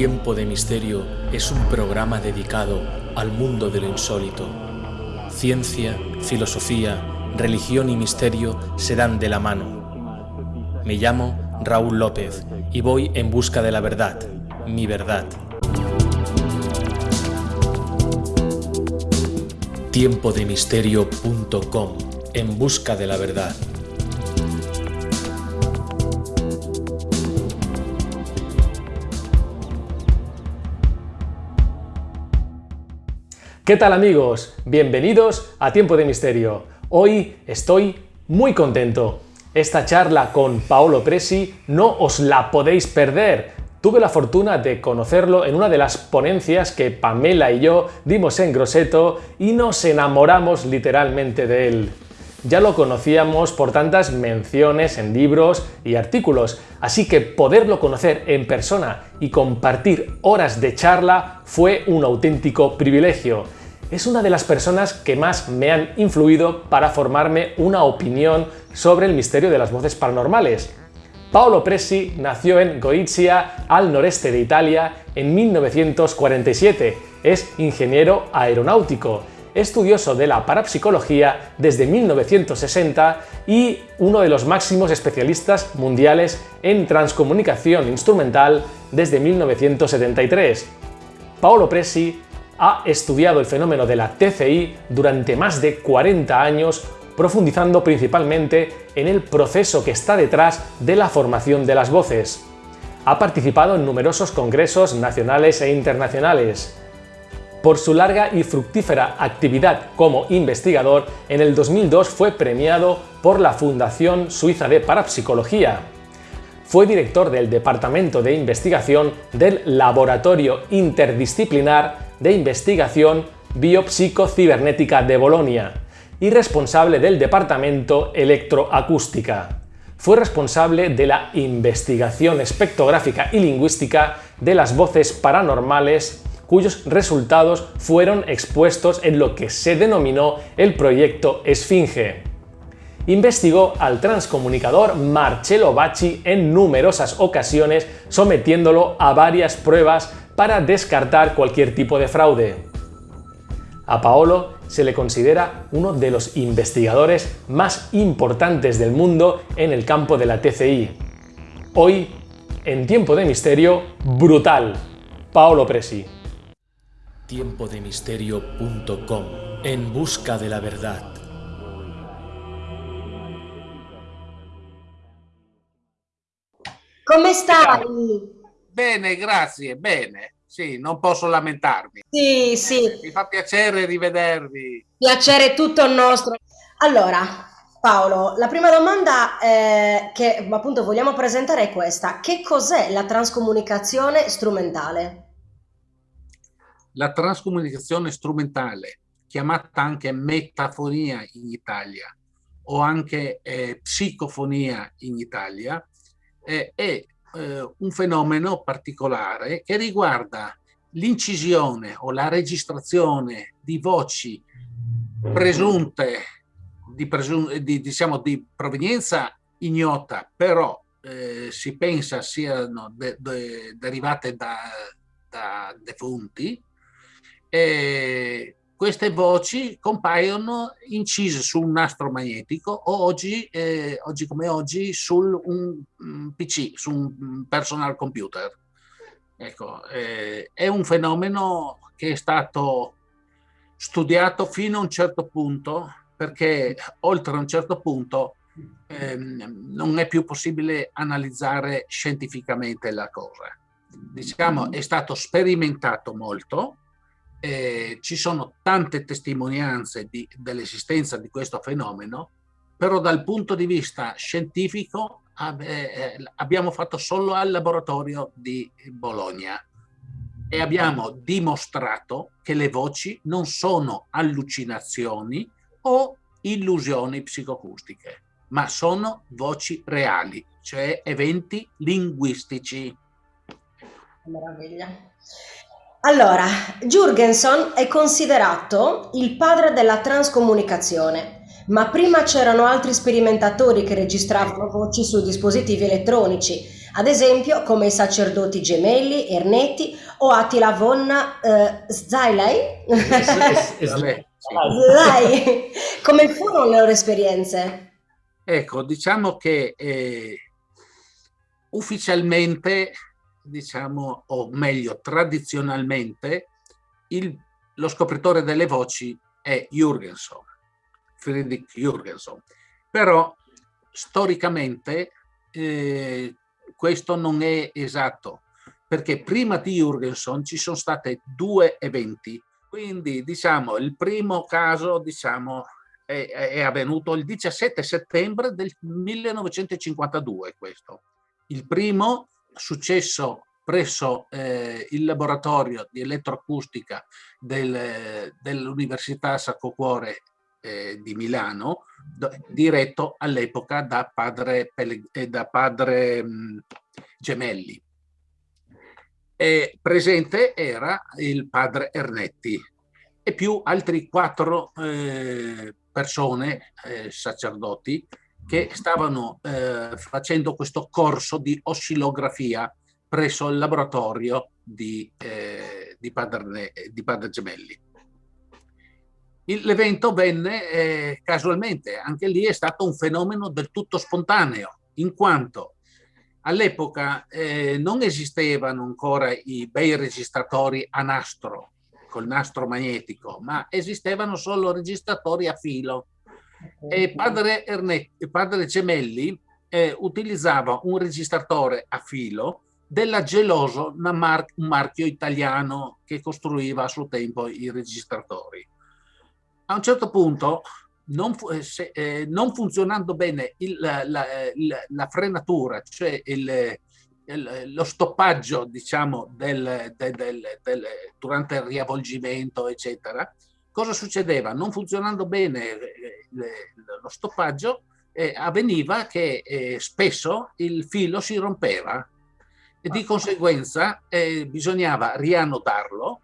Tiempo de Misterio es un programa dedicado al mundo de lo insólito. Ciencia, filosofía, religión y misterio se dan de la mano. Me llamo Raúl López y voy en busca de la verdad, mi verdad. Tiempodemisterio.com En busca de la verdad. ¿Qué tal amigos? Bienvenidos a Tiempo de Misterio. Hoy estoy muy contento. Esta charla con Paolo Presi no os la podéis perder. Tuve la fortuna de conocerlo en una de las ponencias que Pamela y yo dimos en Grosseto y nos enamoramos literalmente de él. Ya lo conocíamos por tantas menciones en libros y artículos, así que poderlo conocer en persona y compartir horas de charla fue un auténtico privilegio. Es una de las personas que más me han influido para formarme una opinión sobre el misterio de las voces paranormales. Paolo Presi nació en Goizia, al noreste de Italia, en 1947. Es ingeniero aeronáutico, estudioso de la parapsicología desde 1960 y uno de los máximos especialistas mundiales en transcomunicación instrumental desde 1973. Paolo Presi ha estudiado el fenómeno de la TCI durante más de 40 años, profundizando principalmente en el proceso que está detrás de la formación de las voces. Ha participado en numerosos congresos nacionales e internacionales. Por su larga y fructífera actividad como investigador, en el 2002 fue premiado por la Fundación Suiza de Parapsicología. Fue director del Departamento de Investigación del Laboratorio Interdisciplinar de Investigación Biopsicocibernética de Bolonia y responsable del Departamento Electroacústica. Fue responsable de la investigación espectrográfica y lingüística de las voces paranormales cuyos resultados fueron expuestos en lo que se denominó el proyecto Esfinge. Investigó al transcomunicador Marcello Bacci en numerosas ocasiones, sometiéndolo a varias pruebas para descartar cualquier tipo de fraude. A Paolo se le considera uno de los investigadores más importantes del mundo en el campo de la TCI. Hoy, en Tiempo de Misterio, brutal. Paolo Presi. Tiempodemisterio.com En busca de la verdad. Come stai? Bene, grazie, bene. Sì, non posso lamentarmi. Sì, sì. Mi fa piacere rivedervi. Piacere tutto nostro. Allora, Paolo, la prima domanda eh, che appunto vogliamo presentare è questa. Che cos'è la transcomunicazione strumentale? La transcomunicazione strumentale, chiamata anche metafonia in Italia o anche eh, psicofonia in Italia, eh, è eh, un fenomeno particolare che riguarda l'incisione o la registrazione di voci presunte di, presun di, diciamo, di provenienza ignota, però eh, si pensa siano de de derivate da, da defunti, eh, queste voci compaiono incise su un nastro magnetico o oggi, eh, oggi come oggi su un, un PC, su un personal computer. Ecco, eh, è un fenomeno che è stato studiato fino a un certo punto perché oltre a un certo punto ehm, non è più possibile analizzare scientificamente la cosa. Diciamo, è stato sperimentato molto, eh, ci sono tante testimonianze dell'esistenza di questo fenomeno, però dal punto di vista scientifico eh, abbiamo fatto solo al laboratorio di Bologna e abbiamo dimostrato che le voci non sono allucinazioni o illusioni psicoacustiche, ma sono voci reali, cioè eventi linguistici. Meraviglia. Allora, Jurgenson è considerato il padre della transcomunicazione, ma prima c'erano altri sperimentatori che registravano voci su dispositivi elettronici, ad esempio come i sacerdoti gemelli, Ernetti o Attila von eh, Zilei. Zilei. Come furono le loro esperienze? Ecco, diciamo che eh, ufficialmente, diciamo, o meglio, tradizionalmente, il, lo scopritore delle voci è Jürgenson, Friedrich Jürgenson. Però storicamente eh, questo non è esatto, perché prima di Jürgenson ci sono stati due eventi. Quindi diciamo il primo caso diciamo, è, è avvenuto il 17 settembre del 1952 questo. Il primo successo presso eh, il laboratorio di elettroacustica del, dell'Università Sacro Cuore eh, di Milano, diretto all'epoca da padre, eh, da padre mh, Gemelli. E presente era il padre Ernetti e più altri quattro eh, persone, eh, sacerdoti, che stavano eh, facendo questo corso di oscillografia presso il laboratorio di, eh, di, padre, di padre Gemelli. L'evento venne eh, casualmente, anche lì è stato un fenomeno del tutto spontaneo, in quanto all'epoca eh, non esistevano ancora i bei registratori a nastro, col nastro magnetico, ma esistevano solo registratori a filo. E padre, Ernetti, padre Gemelli eh, utilizzava un registratore a filo della Geloso, un marchio italiano che costruiva a suo tempo i registratori a un certo punto, non, eh, se, eh, non funzionando bene il, la, la, la, frenatura, cioè il, il, lo stoppaggio, diciamo, del, del, del, durante il riavvolgimento, eccetera, cosa succedeva? Non funzionando bene eh, lo stoppaggio, eh, avveniva che eh, spesso il filo si rompeva e di conseguenza eh, bisognava riannodarlo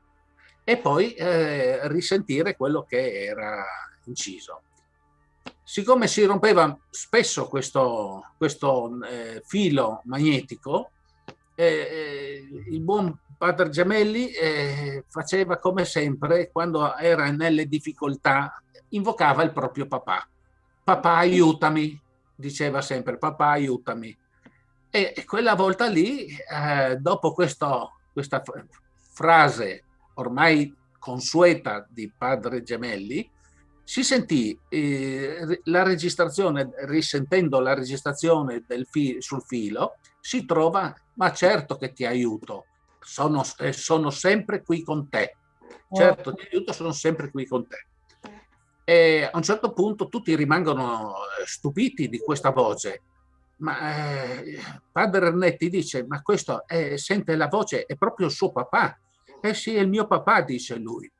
e poi eh, risentire quello che era inciso. Siccome si rompeva spesso questo, questo eh, filo magnetico, eh, il buon padre Gemelli faceva come sempre, quando era nelle difficoltà, invocava il proprio papà. Papà aiutami, diceva sempre, papà aiutami. E quella volta lì, eh, dopo questo, questa frase ormai consueta di padre Gemelli, si sentì eh, la registrazione, risentendo la registrazione fi sul filo, si trova, ma certo che ti aiuto, sono, eh, sono sempre qui con te, certo ti aiuto, sono sempre qui con te. E a un certo punto tutti rimangono eh, stupiti di questa voce, ma eh, padre Ernetti dice, ma questo sente la voce, è proprio suo papà, eh sì, è il mio papà, dice lui.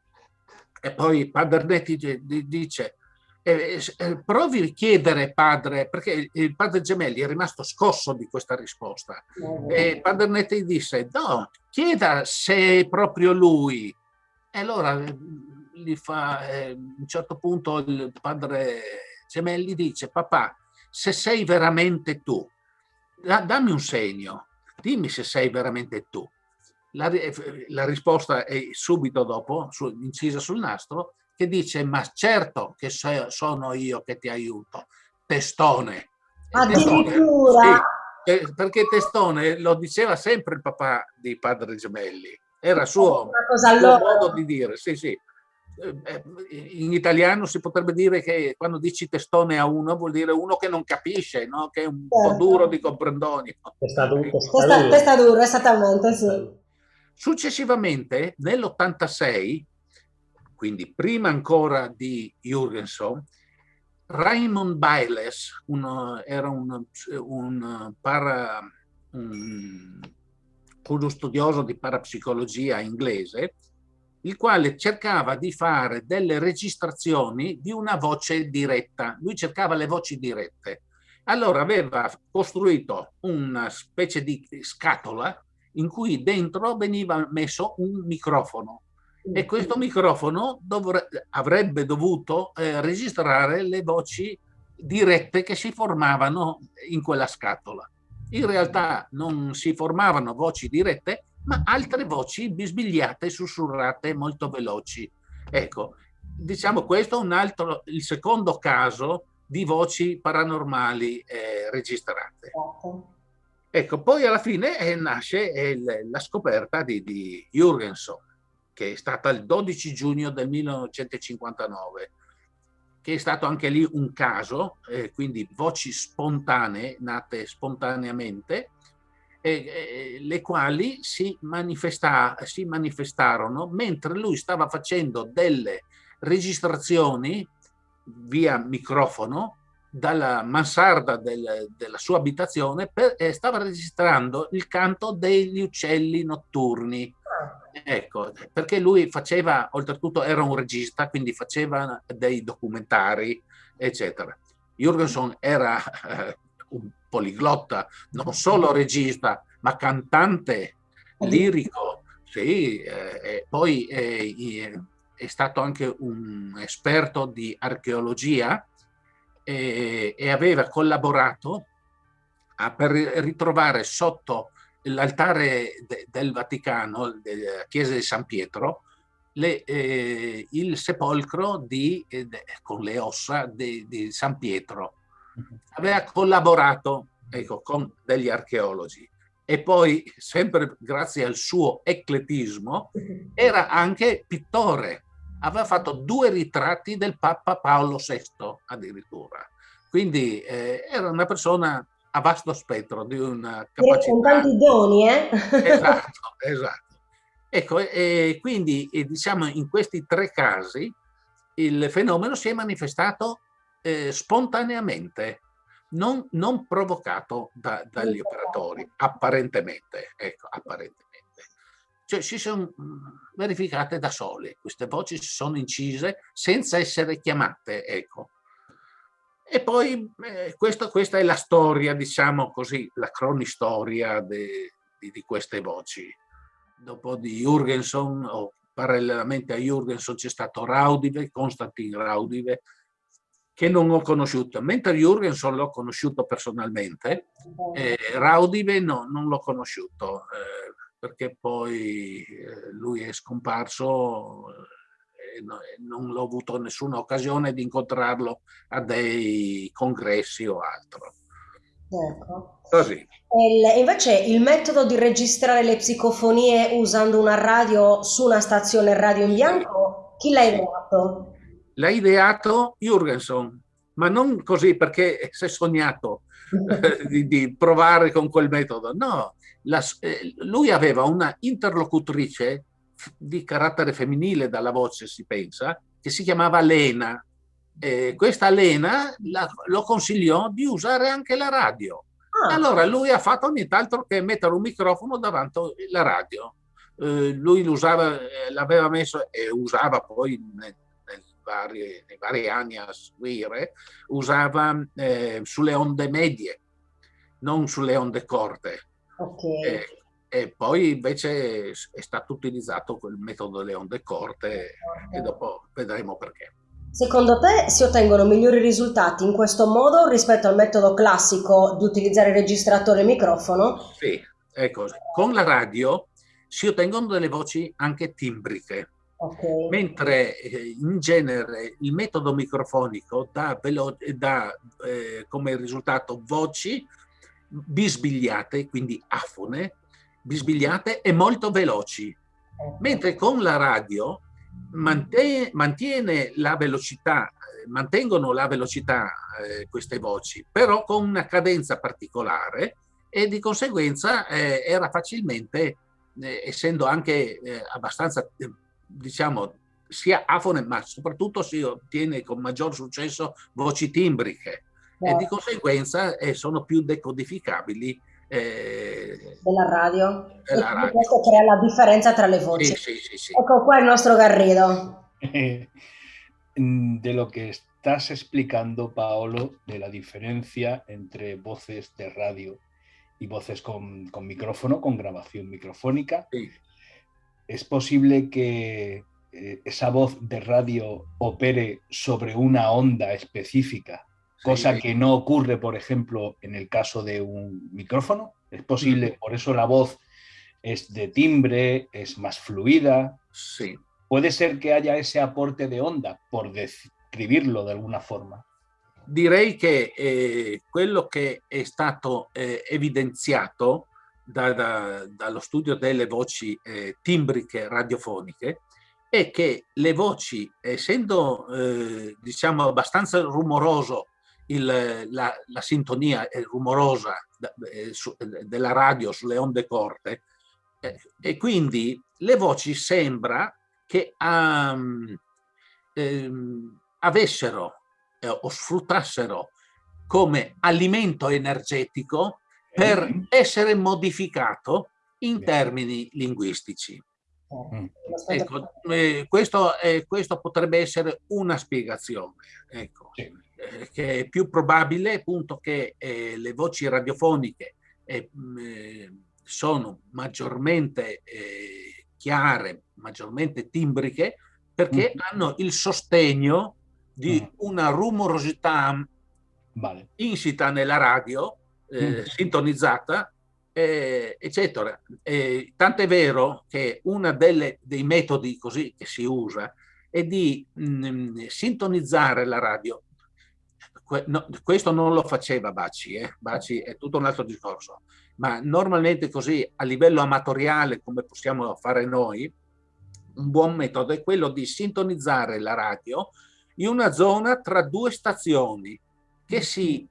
E poi padre Netti dice, eh, eh, provi a chiedere padre, perché il padre Gemelli è rimasto scosso di questa risposta. E padre Netti disse, no, chieda se è proprio lui. E allora gli fa, eh, a un certo punto il padre Gemelli dice, papà, se sei veramente tu, dammi un segno, dimmi se sei veramente tu. La, la risposta è subito dopo, su, incisa sul nastro, che dice ma certo che so, sono io che ti aiuto, testone. Addirittura! Sì, perché testone lo diceva sempre il papà di padre Gemelli, era suo, suo modo di dire, sì sì. Eh, eh, in italiano si potrebbe dire che quando dici testone a uno vuol dire uno che non capisce, no? che è un certo. po' duro di comprendoni. Testa, testa, testa duro, esattamente, sì. Successivamente, nell'86, quindi prima ancora di Jürgenson, Raymond Biles, uno, era un, un, para, un, uno studioso di parapsicologia inglese, il quale cercava di fare delle registrazioni di una voce diretta. Lui cercava le voci dirette. Allora aveva costruito una specie di scatola in cui dentro veniva messo un microfono e questo microfono avrebbe dovuto eh, registrare le voci dirette che si formavano in quella scatola. In realtà non si formavano voci dirette, ma altre voci bisbigliate, sussurrate, molto veloci. Ecco, diciamo questo è un altro, il secondo caso di voci paranormali eh, registrate. Ecco, poi alla fine eh, nasce eh, la scoperta di, di Jürgenson, che è stata il 12 giugno del 1959, che è stato anche lì un caso, eh, quindi voci spontanee, nate spontaneamente, eh, le quali si, manifesta, si manifestarono mentre lui stava facendo delle registrazioni via microfono dalla mansarda del, della sua abitazione per, eh, stava registrando il canto degli uccelli notturni. Ecco, perché lui faceva, oltretutto era un regista, quindi faceva dei documentari, eccetera. Jürgenson era eh, un poliglotta, non solo regista, ma cantante lirico. Sì, eh, poi eh, è stato anche un esperto di archeologia e, e aveva collaborato a, per ritrovare sotto l'altare de, del Vaticano, della chiesa di San Pietro, le, eh, il sepolcro di, eh, con le ossa di, di San Pietro. Aveva collaborato ecco, con degli archeologi e poi, sempre grazie al suo ecletismo, era anche pittore aveva fatto due ritratti del Papa Paolo VI addirittura. Quindi eh, era una persona a vasto spettro di una capacità. Con tanti doni, eh? Esatto, esatto. Ecco, e quindi e diciamo in questi tre casi il fenomeno si è manifestato eh, spontaneamente, non, non provocato da, dagli operatori, apparentemente. Ecco, apparentemente cioè si sono verificate da sole, queste voci si sono incise senza essere chiamate, ecco. E poi eh, questo, questa è la storia, diciamo così, la cronistoria de, di, di, queste voci. Dopo di Jürgenson, o parallelamente a Jürgenson c'è stato Raudive, Konstantin Raudive, che non ho conosciuto, mentre Jürgenson l'ho conosciuto personalmente, eh, Raudive no, non l'ho conosciuto. Eh, perché poi eh, lui è scomparso e non ho avuto nessuna occasione di incontrarlo a dei congressi o altro. Ecco. Così. Il, invece il metodo di registrare le psicofonie usando una radio su una stazione radio in bianco, chi l'ha ideato? L'ha ideato Jürgenson, ma non così perché si è sognato eh, di, di, provare con quel metodo, no, la, eh, lui aveva una interlocutrice di carattere femminile dalla voce si pensa, che si chiamava Lena. Eh, questa Lena la, lo consigliò di usare anche la radio. Ah. Allora lui ha fatto nient'altro che mettere un microfono davanti alla radio. Eh, lui l'aveva messo e usava poi vari, nei, vari, anni a seguire, usava eh, sulle onde medie, non sulle onde corte. Okay. E, e, poi invece è stato utilizzato quel metodo delle onde corte e dopo vedremo perché. Secondo te si ottengono migliori risultati in questo modo rispetto al metodo classico di utilizzare registratore e microfono? Sì, ecco, con la radio si ottengono delle voci anche timbriche. Okay. Mentre eh, in genere il metodo microfonico dà, dà eh, come risultato voci bisbigliate, quindi afone, bisbigliate e molto veloci. Mentre con la radio mantiene, mantiene la velocità, mantengono la velocità eh, queste voci, però con una cadenza particolare e di conseguenza eh, era facilmente, eh, essendo anche eh, abbastanza, diciamo, sia afone, ma soprattutto si ottiene con maggior successo voci timbriche e di conseguenza eh, sono più decodificabili eh, della radio. Della radio. Questo crea la differenza tra le voci. Sì, sì, sì, ecco qua il nostro Garrido. de lo que estás explicando, Paolo, de la diferencia entre voces de radio y voces con, con micrófono, con grabación microfónica, sí. ¿Es posible que eh, esa voz de radio opere sobre una onda específica cosa que no ocurre, por ejemplo, en el caso de un micrófono. Es posible, por eso la voz es de timbre, es más fluida. Sí. Puede ser che haya ese aporte di onda, por descriverlo de alguna forma. Direi che eh, quello che è stato eh, evidenziato da, da, dallo studio delle voci eh, timbriche radiofoniche è che le voci, essendo eh, diciamo abbastanza rumoroso il, la, la, sintonia rumorosa eh, su, della radio sulle onde corte eh, e quindi le voci sembra che um, ehm, avessero eh, o sfruttassero come alimento energetico per essere modificato in termini linguistici. Mm. Ecco, eh, questo, eh, questo, potrebbe essere una spiegazione, ecco, eh, che è più probabile appunto che eh, le voci radiofoniche eh, sono maggiormente chiare, maggiormente timbriche, perché mm. hanno il sostegno di mm. una rumorosità vale. insita nella radio, eh, mm. sintonizzata, eh, eccetera. Eh, tant'è vero che uno dei metodi così che si usa è di mh, mm, sintonizzare la radio. Que no, questo non lo faceva Baci, eh? Baci è tutto un altro discorso, ma normalmente così a livello amatoriale come possiamo fare noi, un buon metodo è quello di sintonizzare la radio in una zona tra due stazioni che si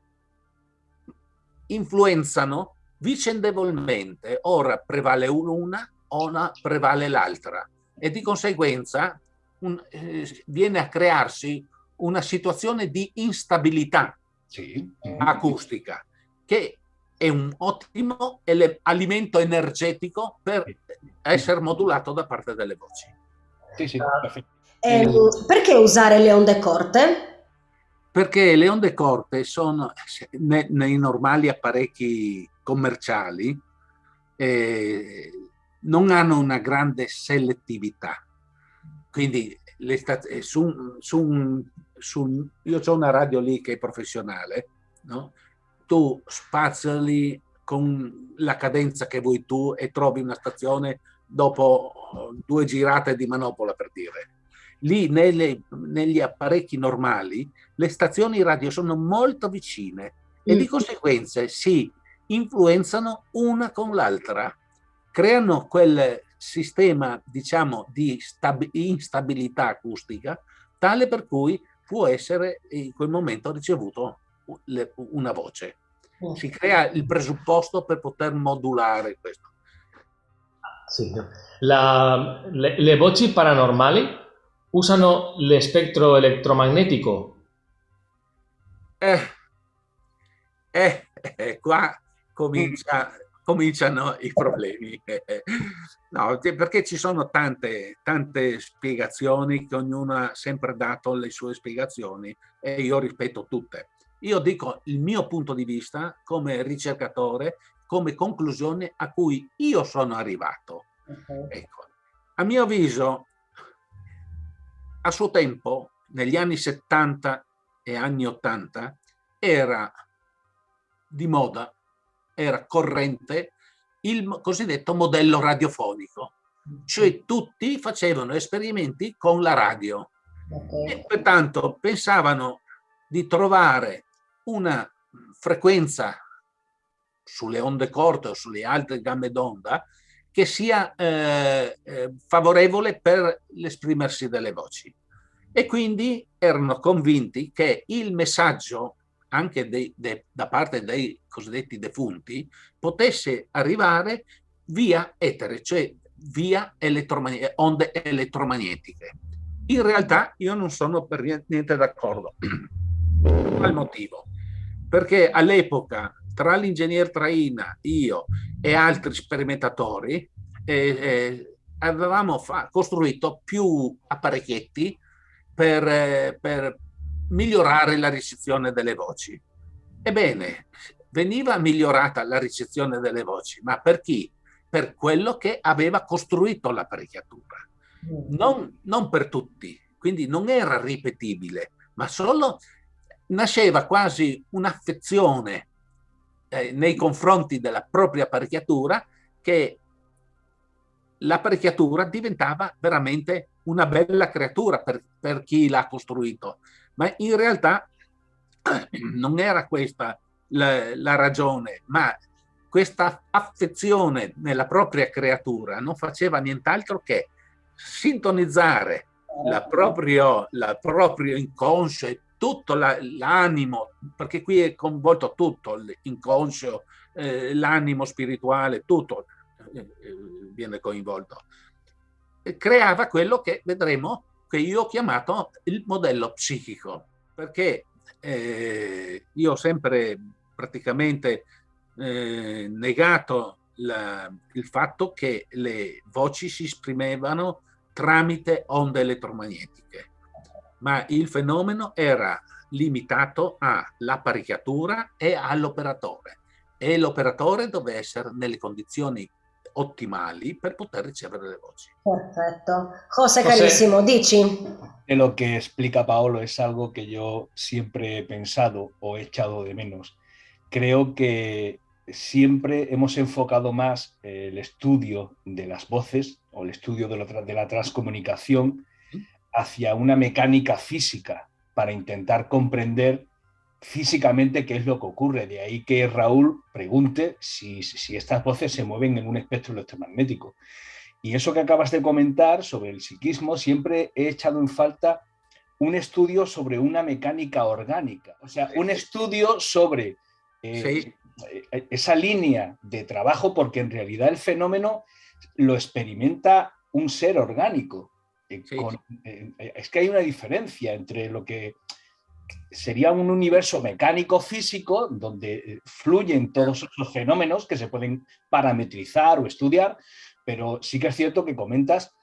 influenzano vicendevolmente. Ora prevale una, ora prevale l'altra e di conseguenza un, eh, viene a crearsi una situazione di instabilità sì. acustica che è un ottimo alimento energetico per essere modulato da parte delle voci. Sì, sì, eh, perché usare le onde corte? Perché le onde corte sono ne, nei normali apparecchi commerciali eh, non hanno una grande selettività. Quindi eh, su, su, su, io ho una radio lì che è professionale, no? tu spaziali con la cadenza che vuoi tu e trovi una stazione dopo due girate di manopola per dire. Lì nelle, negli apparecchi normali le stazioni radio sono molto vicine e di mm. conseguenza si influenzano una con l'altra, creano quel sistema diciamo di instabilità acustica tale per cui può essere in quel momento ricevuto una voce. Mm. Si crea il presupposto per poter modulare questo. Sì. La, le, le, voci paranormali usano l'espectro elettromagnetico? Eh, eh, eh, qua comincia, cominciano i problemi. no, perché ci sono tante, tante spiegazioni che ognuno ha sempre dato le sue spiegazioni e io rispetto tutte. Io dico il mio punto di vista come ricercatore, come conclusione a cui io sono arrivato. Okay. Ecco. A mio avviso, a suo tempo, negli anni 70 e anni 80, era di moda, era corrente il cosiddetto modello radiofonico, cioè tutti facevano esperimenti con la radio okay. e pertanto pensavano di trovare una frequenza sulle onde corte o sulle altre gambe d'onda che sia eh, eh, favorevole per l'esprimersi delle voci. E quindi erano convinti che il messaggio anche dei, de, da parte dei cosiddetti defunti potesse arrivare via etere, cioè via elettromagn onde elettromagnetiche. In realtà io non sono per niente d'accordo. Qual motivo? perché all'epoca tra l'ingegner Traina, io e altri sperimentatori eh, eh, avevamo costruito più apparecchietti per, eh, per migliorare la ricezione delle voci. Ebbene, veniva migliorata la ricezione delle voci, ma per chi? Per quello che aveva costruito l'apparecchiatura, non, non per tutti, quindi non era ripetibile, ma solo nasceva quasi un'affezione eh, nei confronti della propria apparecchiatura che l'apparecchiatura diventava veramente una bella creatura per, per chi l'ha costruito. Ma in realtà non era questa la, la ragione, ma questa affezione nella propria creatura non faceva nient'altro che sintonizzare la proprio, la proprio inconscio e tutto l'animo, perché qui è coinvolto tutto, l'inconscio, eh, l'animo spirituale, tutto eh, eh, viene coinvolto. E creava quello che vedremo, che io ho chiamato il modello psichico, perché eh, io ho sempre praticamente eh, negato la, il fatto che le voci si esprimevano tramite onde elettromagnetiche, ma il fenomeno era limitato all'apparecchiatura e all'operatore e l'operatore doveva essere nelle condizioni ottimali per poter ricevere le voci. Perfecto. José, carísimo, dici. Lo que explica Paolo es algo que yo siempre he pensado o he echado de menos. Creo que siempre hemos enfocado más el estudio de las voces o el estudio de la, de la transcomunicación hacia una mecánica física para intentar comprender físicamente qué es lo que ocurre. De ahí que Raúl pregunte si, si estas voces se mueven en un espectro electromagnético. Y eso que acabas de comentar sobre el psiquismo, siempre he echado en falta un estudio sobre una mecánica orgánica, o sea, un estudio sobre eh, eh, esa línea de trabajo, porque en realidad el fenómeno lo experimenta un ser orgánico. Eh, es que hay una diferencia entre lo que sería un universo mecánico físico donde eh, fluyen todos esos fenómenos que se pueden parametrizar o estudiar, pero sí que es cierto que comentas,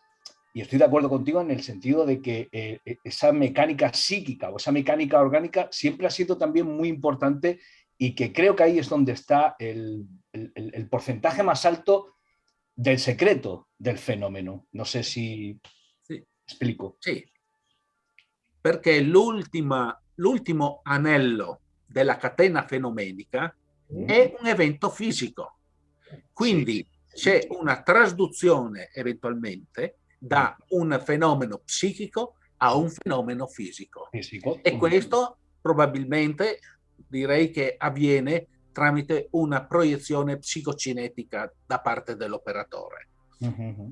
y estoy de acuerdo contigo en el sentido de que eh, esa mecánica psíquica o esa mecánica orgánica siempre ha sido también muy importante y que creo que ahí es donde está el, porcentaje más alto del secreto del fenómeno. No sé si Sí, porque l'ultima l'ultimo anello della catena fenomenica mm. è un evento fisico. Quindi c'è una trasduzione eventualmente da mm. un fenomeno psichico a un fenomeno fisico. fisico. E questo probabilmente direi che avviene tramite una proiezione psicocinetica da parte dell'operatore. Mm -hmm.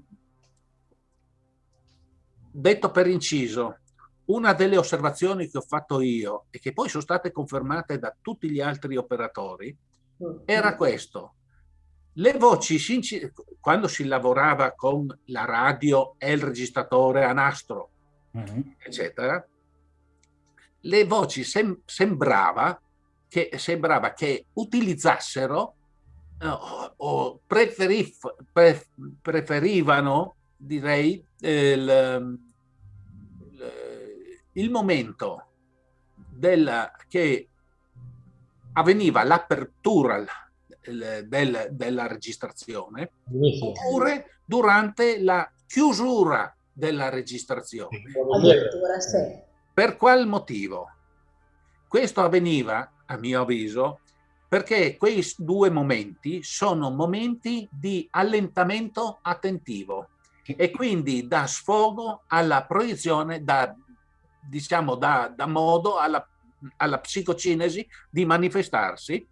Detto per inciso, una delle osservazioni che ho fatto io e che poi sono state confermate da tutti gli altri operatori era questo. Le voci, quando si lavorava con la radio e il registratore a nastro, uh mm-hmm. -huh. eccetera, le voci sem sembrava, che, sembrava che utilizzassero uh, o preferif pre preferivano, direi, il, il momento del, che avveniva l'apertura del, della registrazione oppure durante la chiusura della registrazione. Per qual motivo? Questo avveniva, a mio avviso, perché quei due momenti sono momenti di allentamento attentivo e quindi da sfogo alla proiezione, da diciamo, dà, dà modo alla, alla psicocinesi di manifestarsi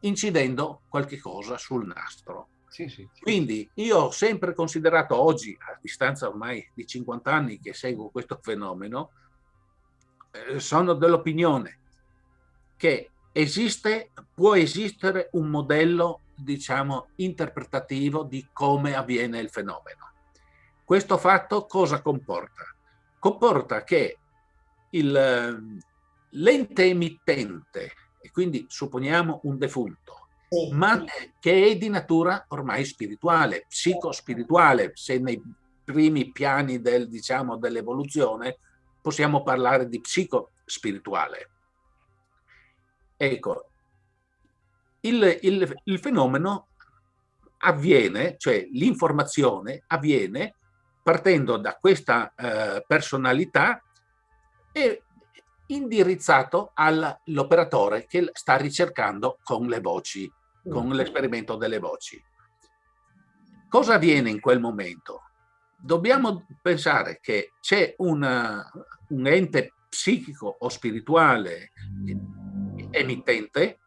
incidendo qualche cosa sul nastro. Sì, sì, sì. Quindi io ho sempre considerato oggi, a distanza ormai di 50 anni che seguo questo fenomeno, eh, sono dell'opinione che esiste, può esistere un modello, diciamo, interpretativo di come avviene il fenomeno. Questo fatto cosa comporta? Comporta che l'ente emittente, e quindi supponiamo un defunto, sì. ma che è di natura ormai spirituale, psicospirituale, se nei primi piani del, diciamo, dell'evoluzione possiamo parlare di psicospirituale. Ecco, il, il, il fenomeno avviene, cioè l'informazione avviene partendo da questa eh, personalità e indirizzato all'operatore che sta ricercando con le voci, con l'esperimento delle voci. Cosa avviene in quel momento? Dobbiamo pensare che c'è un ente psichico o spirituale emittente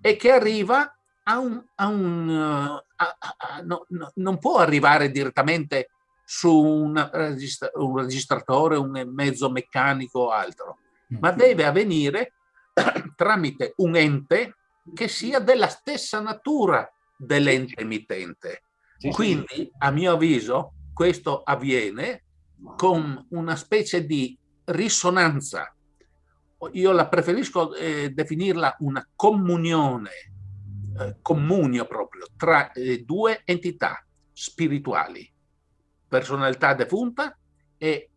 e che arriva a un... A un a, a, no, no, non può arrivare direttamente su un, registra un registratore, un mezzo meccanico o altro, ma mm. deve avvenire tramite un ente che sia della stessa natura dell'ente emittente. Quindi, a mio avviso, questo avviene con una specie di risonanza. Io la preferisco eh, definirla una comunione, eh, comunio proprio, tra eh, due entità spirituali, personalità defunta e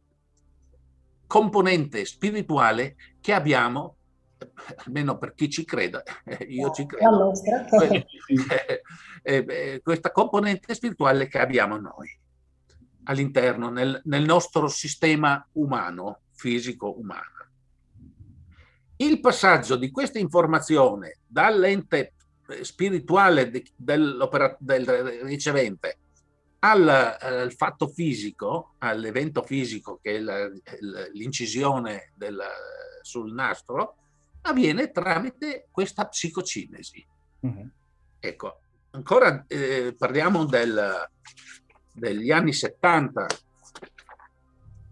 componente spirituale che abbiamo, almeno per chi ci creda, io ci credo, eh, questa componente spirituale che abbiamo noi all'interno, nel, nel nostro sistema umano, fisico-umano. Il passaggio di questa informazione dall'ente spirituale del, del ricevente al, al, fatto fisico, all'evento fisico che è l'incisione sul nastro, avviene tramite questa psicocinesi. -hmm. Ecco, ancora eh, parliamo del, degli anni 70,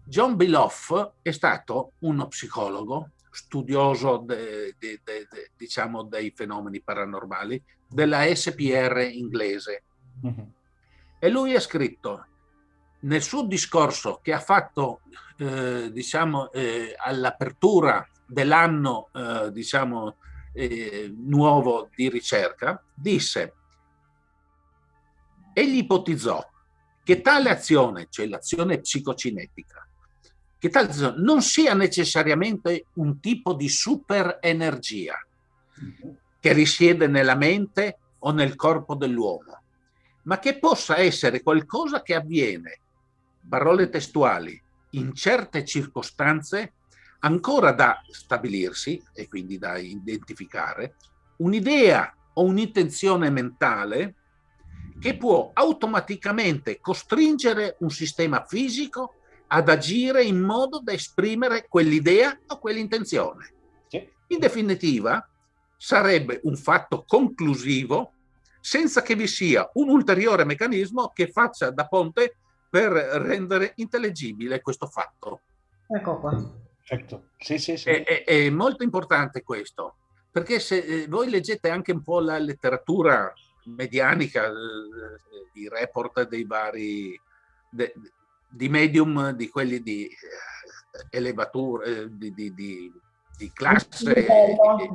John Biloff è stato uno psicologo, studioso de, de, de, diciamo dei fenomeni paranormali della SPR inglese. -hmm. E lui ha scritto nel suo discorso che ha fatto eh, diciamo eh, all'apertura dell'anno eh, diciamo eh, nuovo di ricerca, disse egli ipotizzò che tale azione, cioè l'azione psicocinetica, che tale azione non sia necessariamente un tipo di superenergia che risiede nella mente o nel corpo dell'uomo, ma che possa essere qualcosa che avviene, parole testuali, in certe circostanze ancora da stabilirsi e quindi da identificare, un'idea o un'intenzione mentale che può automaticamente costringere un sistema fisico ad agire in modo da esprimere quell'idea o quell'intenzione. In definitiva, sarebbe un fatto conclusivo senza che vi sia un ulteriore meccanismo che faccia da ponte per rendere intellegibile questo fatto. Ecco qua. Certo. Sì, sì, sì. È, è, è, molto importante questo, perché se eh, voi leggete anche un po' la letteratura medianica, i report dei vari, de, di medium, di quelli di eh, elevatura, eh, di, di, di, di classe,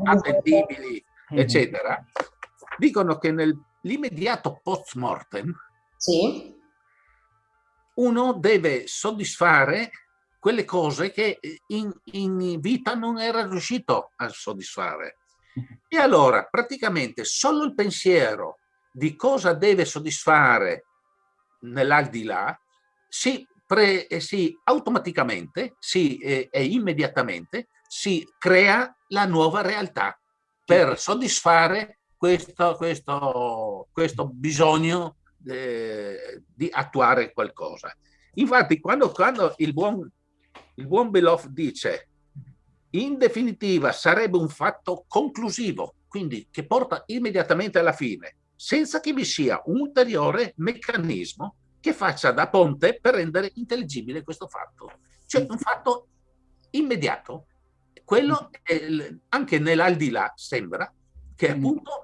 attendibili, mhm. eccetera, dicono che nell'immediato post mortem sì. uno deve soddisfare quelle cose che in, in vita non era riuscito a soddisfare. E allora praticamente solo il pensiero di cosa deve soddisfare nell'aldilà si, pre, eh, si automaticamente si, eh, e immediatamente si crea la nuova realtà per soddisfare questo, questo, questo bisogno eh, di attuare qualcosa. Infatti quando, quando il buon, il buon Beloff dice in definitiva sarebbe un fatto conclusivo, quindi che porta immediatamente alla fine, senza che vi sia un ulteriore meccanismo che faccia da ponte per rendere intelligibile questo fatto. Cioè un fatto immediato. Quello anche nell'aldilà sembra che appunto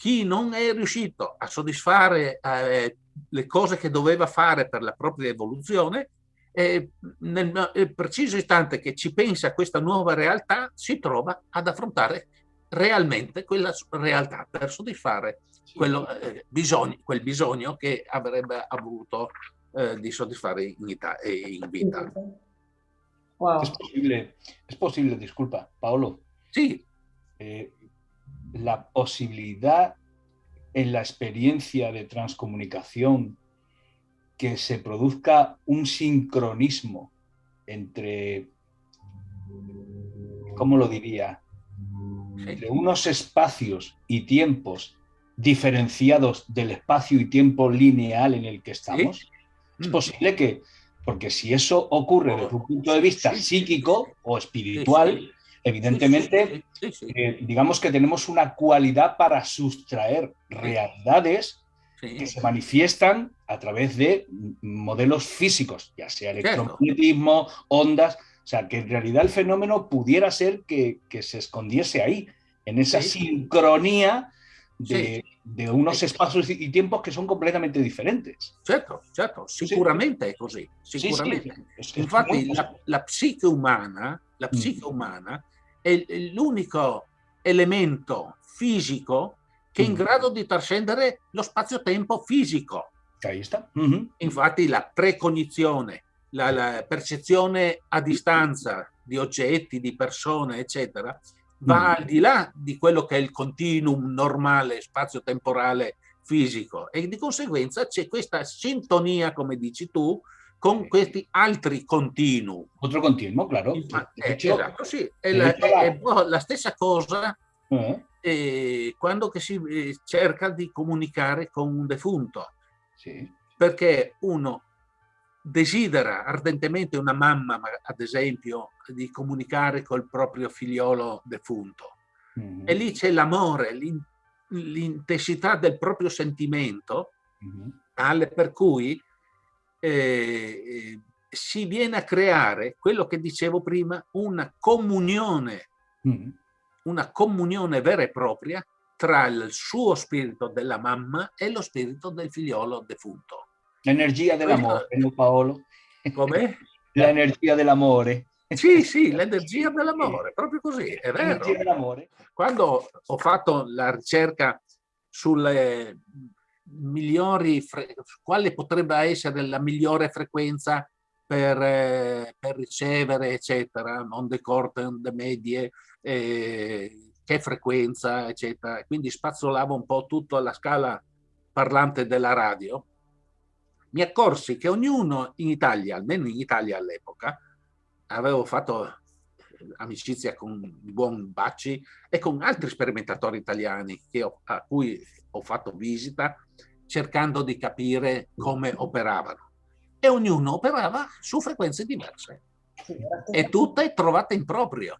chi non è riuscito a soddisfare eh, le cose che doveva fare per la propria evoluzione eh, nel preciso istante che ci pensa a questa nuova realtà, si trova ad affrontare realmente quella realtà per soddisfare quello, eh, bisogno, quel bisogno che avrebbe avuto eh, di soddisfare in, in vita. Wow. Es posible, es posible, disculpa, Paolo. Sí. Eh, la posibilidad en la experiencia de transcomunicación que se produzca un sincronismo entre ¿cómo lo diría? Entre unos espacios y tiempos diferenciados del espacio y tiempo lineal en el que estamos, es mm. posible que, porque si eso ocurre desde un punto de vista psíquico o espiritual, evidentemente, eh, digamos que tenemos una cualidad para sustraer realidades que se manifiestan a través de modelos físicos, ya sea electromagnetismo, ondas, o sea, que en realidad el fenómeno pudiera ser que, se escondiese ahí, en esa sincronía de, unos espacios y tiempos que son completamente diferentes. Certo, certo, sicuramente es así. Sicuramente. Infatti la, la, psiche umana, la mm. psiche umana è l'unico elemento fisico che è in mm. grado di trascendere lo spazio-tempo fisico. Mm -hmm. Infatti la precognizione, la, la, percezione a distanza di oggetti, di persone, eccetera, va mm. al di là di quello che è il continuum normale spazio-temporale fisico e di conseguenza c'è questa sintonia, come dici tu, con questi altri continui. Altro continuo, claro. Eh, esatto, sì. È la, è la, stessa cosa eh. Eh, quando si eh, cerca di comunicare con un defunto. Sì. Perché uno desidera ardentemente una mamma, ad esempio, di comunicare col proprio figliolo defunto. Mm. E lì c'è l'amore, l'intensità del proprio sentimento, mm tale per cui eh, si viene a creare quello che dicevo prima, una comunione, mm. una comunione vera e propria tra il suo spirito della mamma e lo spirito del figliolo defunto. L'energia dell'amore, no Paolo? Come? L'energia dell'amore. Sì, sì, l'energia dell'amore, proprio così, è vero. Quando ho fatto la ricerca sulle migliori, quale potrebbe essere la migliore frequenza per, eh, per ricevere, eccetera, onde corte, onde medie, eh, che frequenza, eccetera. Quindi spazzolavo un po' tutto alla scala parlante della radio. Mi accorsi che ognuno in Italia, almeno in Italia all'epoca, avevo fatto amicizia con il buon Bacci e con altri sperimentatori italiani ho, a cui ho fatto visita cercando di capire come operavano. E ognuno operava su frequenze diverse e tutte trovate in proprio,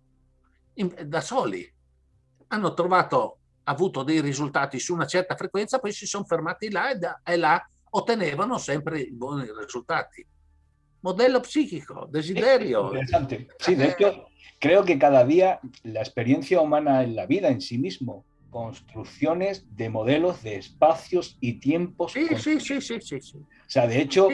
in, da soli. Hanno trovato, avuto dei risultati su una certa frequenza, poi si sono fermati là e, da, e là ottenevano sempre i buoni risultati. Modello psíquico, desiderio. Interesante. Sí, de hecho, creo que cada día la experiencia humana en la vida en sí mismo construcciones de modelos de espacios y tiempos. Sí, sí, sí, sí, sí, O sea, de hecho,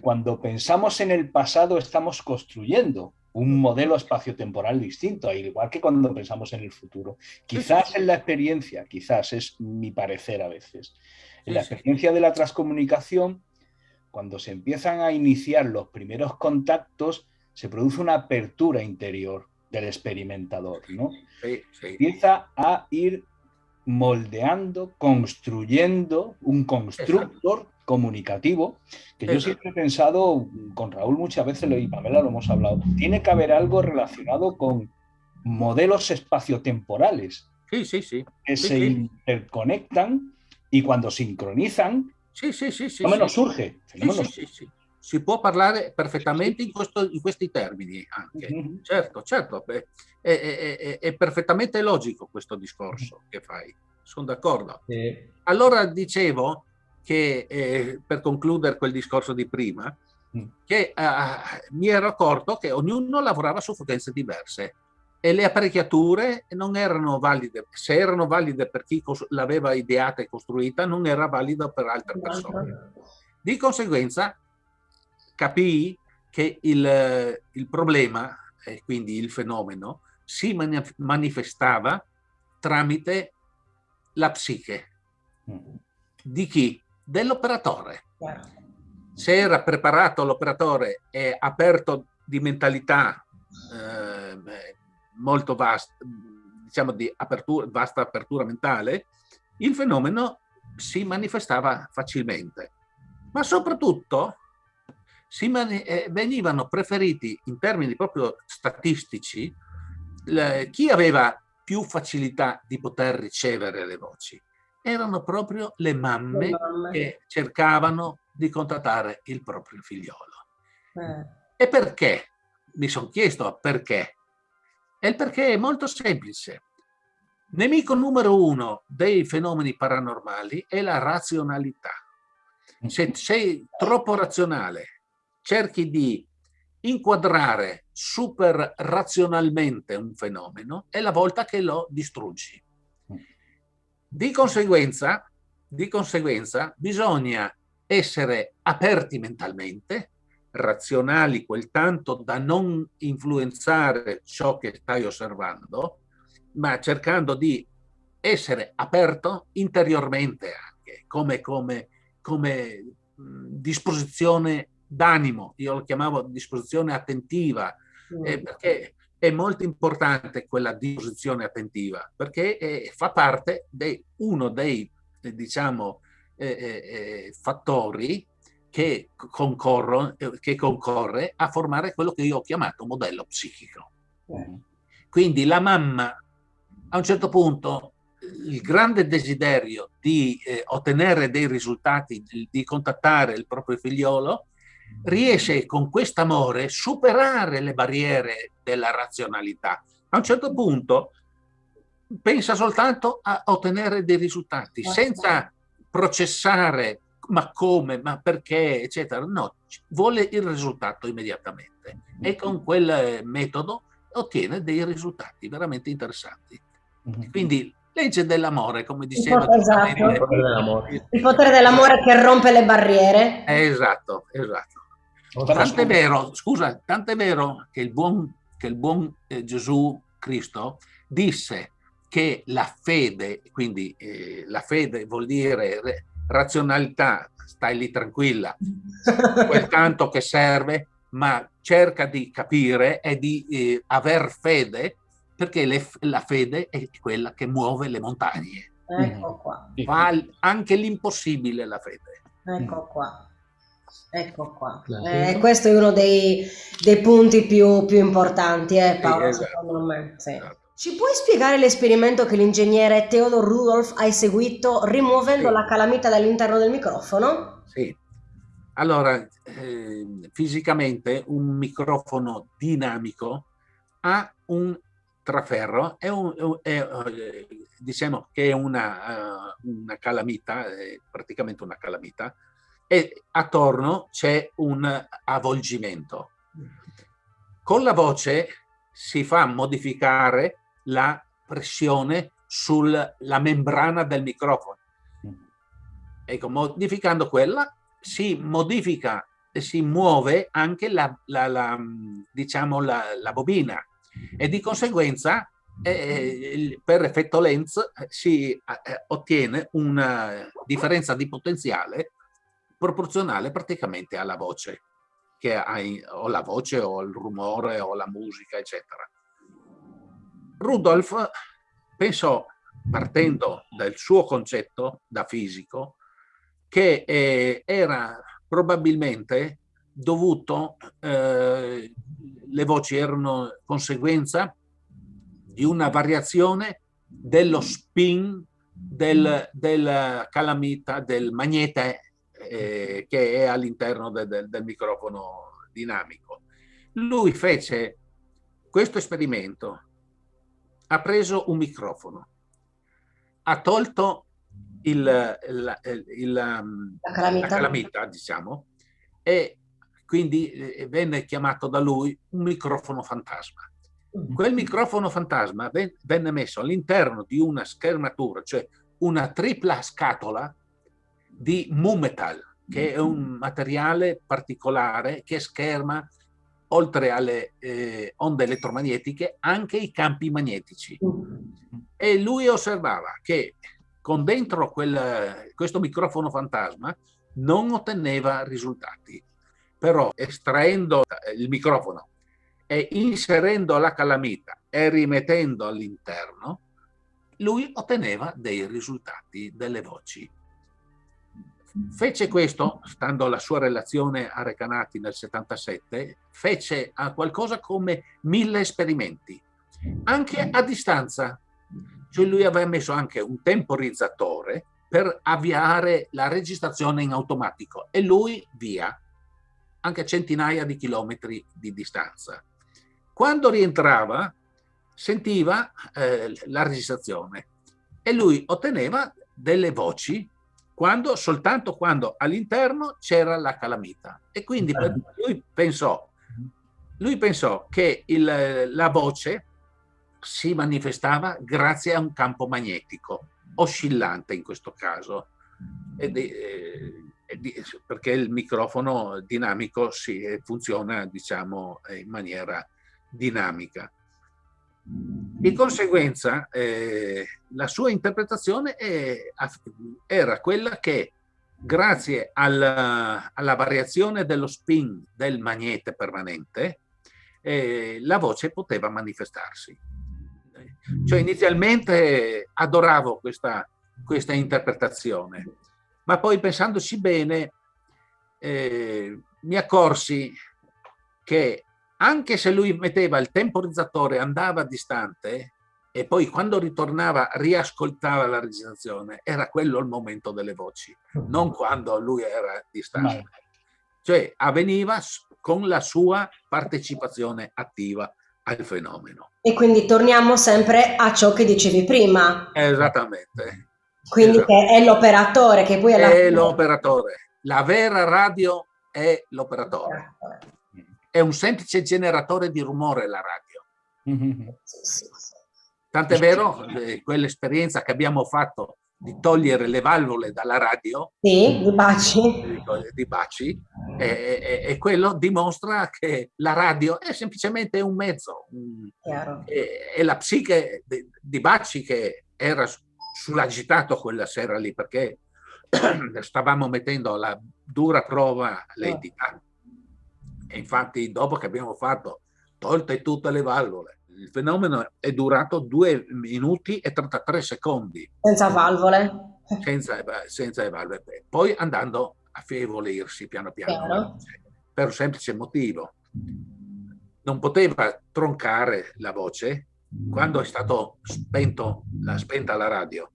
cuando pensamos en el pasado estamos construyendo un modelo espacio-temporal distinto, al igual que cuando pensamos en el futuro. Quizás en la experiencia, quizás es mi parecer a veces, en la experiencia de la transcomunicación, cuando se empiezan a iniciar los primeros contactos, se produce una apertura interior del experimentador, ¿no? Empieza a ir moldeando, construyendo un constructor comunicativo, que yo siempre he pensado, con Raúl muchas veces, y Pamela lo hemos hablado, tiene que haber algo relacionado con modelos espaciotemporales sí, sí, sí. que se interconectan y cuando sincronizan, sí, sí, sí, sí, fenómeno surge. Fenómeno si può parlare perfettamente in, questo, in questi termini anche. Mm -hmm. Certo, certo, beh, è, è, è, perfettamente logico questo discorso che fai, sono d'accordo. Eh. Allora dicevo che, eh, per concludere quel discorso di prima, mm. che eh, mi ero accorto che ognuno lavorava su frequenze diverse e le apparecchiature non erano valide, se erano valide per chi l'aveva ideata e costruita, non era valida per altre persone. Di conseguenza capii che il, il problema, e quindi il fenomeno, si manifestava tramite la psiche. Mm. Di chi? Dell'operatore. Se era preparato l'operatore e aperto di mentalità eh, molto vasta, diciamo di apertura, vasta apertura mentale, il fenomeno si manifestava facilmente. Ma soprattutto si eh, venivano preferiti in termini proprio statistici chi aveva più facilità di poter ricevere le voci? Erano proprio le mamme, le mamme. che cercavano di contattare il proprio figliolo. Eh. E perché? Mi sono chiesto perché. E il perché è molto semplice. Nemico numero uno dei fenomeni paranormali è la razionalità. Se sei troppo razionale, cerchi di inquadrare super razionalmente un fenomeno, è la volta che lo distruggi. Di conseguenza, di conseguenza bisogna essere aperti mentalmente, razionali quel tanto da non influenzare ciò che stai osservando, ma cercando di essere aperto interiormente anche, come, come, come disposizione d'animo, io lo chiamavo disposizione attentiva, mm. eh, perché è molto importante quella disposizione attentiva, perché eh, fa parte di uno dei, eh, diciamo, eh, eh, fattori che, che, concorre a formare quello che io ho chiamato modello psichico. Quindi la mamma a un certo punto il grande desiderio di eh, ottenere dei risultati, di, di, contattare il proprio figliolo, riesce con quest'amore a superare le barriere della razionalità. A un certo punto pensa soltanto a ottenere dei risultati, senza processare ma come, ma perché, eccetera. No, vuole il risultato immediatamente e con quel metodo ottiene dei risultati veramente interessanti. Mhm. Quindi legge dell'amore, come diceva. Esatto. Il potere dell'amore. Il potere dell'amore che rompe le barriere. Esatto, esatto. Tant'è vero, scusa, tant'è vero che il buon, che il buon eh, Gesù Cristo disse che la fede, quindi eh, la fede vuol dire razionalità, stai lì tranquilla, quel tanto che serve, ma cerca di capire e di eh, aver fede perché le, la fede è quella che muove le montagne. Ecco qua. Fa anche l'impossibile la fede. Ecco qua. Ecco qua. Eh, questo è uno dei, dei punti più, più importanti, eh, Paolo, sì, esatto. secondo me. Sì. Esatto. Ci puoi spiegare l'esperimento che l'ingegnere Theodor Rudolf ha eseguito rimuovendo sì. la calamita dall'interno del microfono? Sì. Allora, eh, fisicamente un microfono dinamico ha un traferro è, un, è, è diciamo che è una, uh, una calamita, è praticamente una calamita, e attorno c'è un avvolgimento. Con la voce si fa modificare la pressione sulla membrana del microfono. Ecco, modificando quella si modifica e si muove anche la, la, la diciamo la, la bobina e di conseguenza eh, per effetto Lenz eh, si eh, ottiene una differenza di potenziale proporzionale praticamente alla voce, che hai, o la voce o il rumore o la musica, eccetera. Rudolf pensò, partendo dal suo concetto da fisico, che eh, era probabilmente dovuto eh, le voci erano conseguenza di una variazione dello spin del, del calamita, del magnete eh, che è all'interno de, de, del microfono dinamico. Lui fece questo esperimento, ha preso un microfono, ha tolto il, il, il, la, calamita. la calamita, diciamo, e quindi eh, venne chiamato da lui un microfono fantasma. Mm. Quel microfono fantasma venne messo all'interno di una schermatura, cioè una tripla scatola di Mumetal, che è un materiale particolare che scherma, oltre alle eh, onde elettromagnetiche, anche i campi magnetici. E lui osservava che con dentro quel, questo microfono fantasma non otteneva risultati però estraendo il microfono e inserendo la calamita e rimettendo all'interno, lui otteneva dei risultati, delle voci. Fece questo, stando alla sua relazione a Recanati nel 77, fece a qualcosa come mille esperimenti. anche a distanza. Cioè lui aveva messo anche un temporizzatore per avviare la registrazione in automatico e lui via, anche a centinaia di chilometri di distanza. Quando rientrava sentiva eh, la registrazione e lui otteneva delle voci quando, soltanto quando all'interno c'era la calamita. E quindi lui pensò, lui pensò che il, la voce si manifestava grazie a un campo magnetico, oscillante in questo caso, ed, eh, perché il microfono dinamico si, funziona diciamo, in maniera dinamica. Di conseguenza eh, la sua interpretazione è, era quella che grazie alla, alla, variazione dello spin del magnete permanente eh, la voce poteva manifestarsi. Cioè inizialmente adoravo questa, questa interpretazione, ma poi pensandoci bene eh, mi accorsi che anche se lui metteva il temporizzatore, andava distante e poi quando ritornava riascoltava la registrazione, era quello il momento delle voci, non quando lui era distante. Cioè avveniva con la sua partecipazione attiva al fenomeno. E quindi torniamo sempre a ciò che dicevi prima. Esattamente. Quindi Esattamente. è l'operatore che poi è l'operatore. La vera radio è l'operatore è un semplice generatore di rumore la radio. Tant'è vero, eh, quell'esperienza che abbiamo fatto di togliere le valvole dalla radio, sì, di baci, di baci e, e, e, quello dimostra che la radio è semplicemente un mezzo. E, e, la psiche di, di Baci che era sull'agitato quella sera lì perché stavamo mettendo alla dura prova l'entità. E infatti dopo che abbiamo fatto tolte tutte le valvole, il fenomeno è durato 2 minuti e 33 secondi. Senza valvole? Senza, senza le valvole. Poi andando a affievolirsi piano piano. Chiaro. Per un semplice motivo. Non poteva troncare la voce quando è stato spento, la, spenta la radio.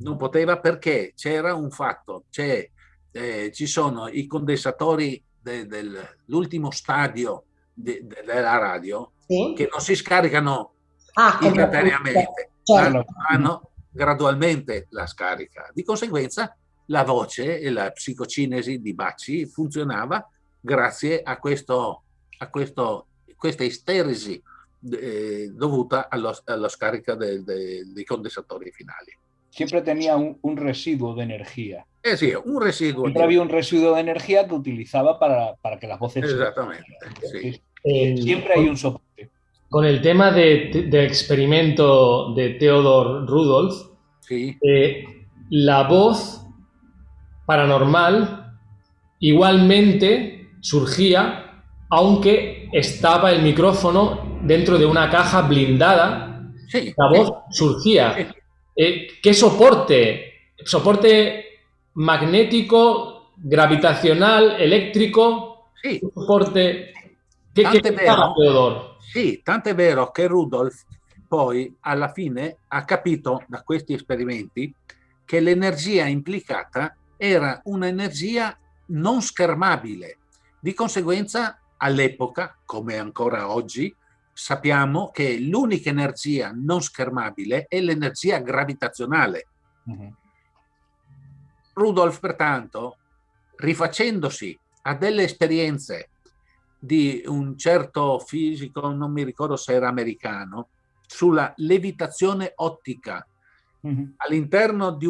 Non poteva perché c'era un fatto, eh, ci sono i condensatori de, dell'ultimo stadio de, de, della radio sì. che non si scaricano ah, istantaneamente, certo. hanno gradualmente la scarica. Di conseguenza la voce e la psicocinesi di Bacci funzionava grazie a, questo, a questo, questa isteresi eh, dovuta allo, alla scarica de, de, dei condensatori finali. Siempre tenía un, un residuo de energía. Eh, sí, un residuo. Siempre había un residuo de energía que utilizaba para, para que las voces... Exactamente, sí. Eh, siempre hay un soporte. Con el tema de, del experimento de Theodor Rudolf, sí. Eh, la voz paranormal igualmente surgía aunque estaba el micrófono dentro de una caja blindada. Sí, la voz surgía. Eh, ¿Qué soporte? ¿Soporte magnético, gravitazionale, elettrico, sì. forte. Che, tant'è che vero, Teodoro? Sì, tant'è vero che Rudolf poi alla fine ha capito da questi esperimenti che l'energia implicata era un'energia non schermabile. Di conseguenza, all'epoca, come ancora oggi, sappiamo che l'unica energia non schermabile è l'energia gravitazionale. Uh mm-hmm. -huh. Rudolf, pertanto, rifacendosi a delle esperienze di un certo fisico, non mi ricordo se era americano, sulla levitazione ottica mm -hmm. all'interno di,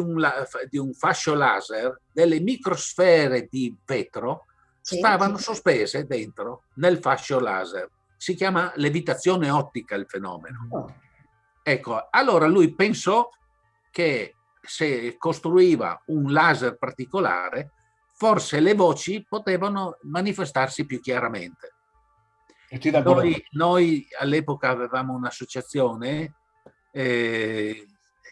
di, un fascio laser, delle microsfere di vetro sì, stavano sì. sospese dentro nel fascio laser. Si chiama levitazione ottica il fenomeno. Oh. Ecco, allora lui pensò che se costruiva un laser particolare, forse le voci potevano manifestarsi più chiaramente. Noi, noi all'epoca avevamo un'associazione eh,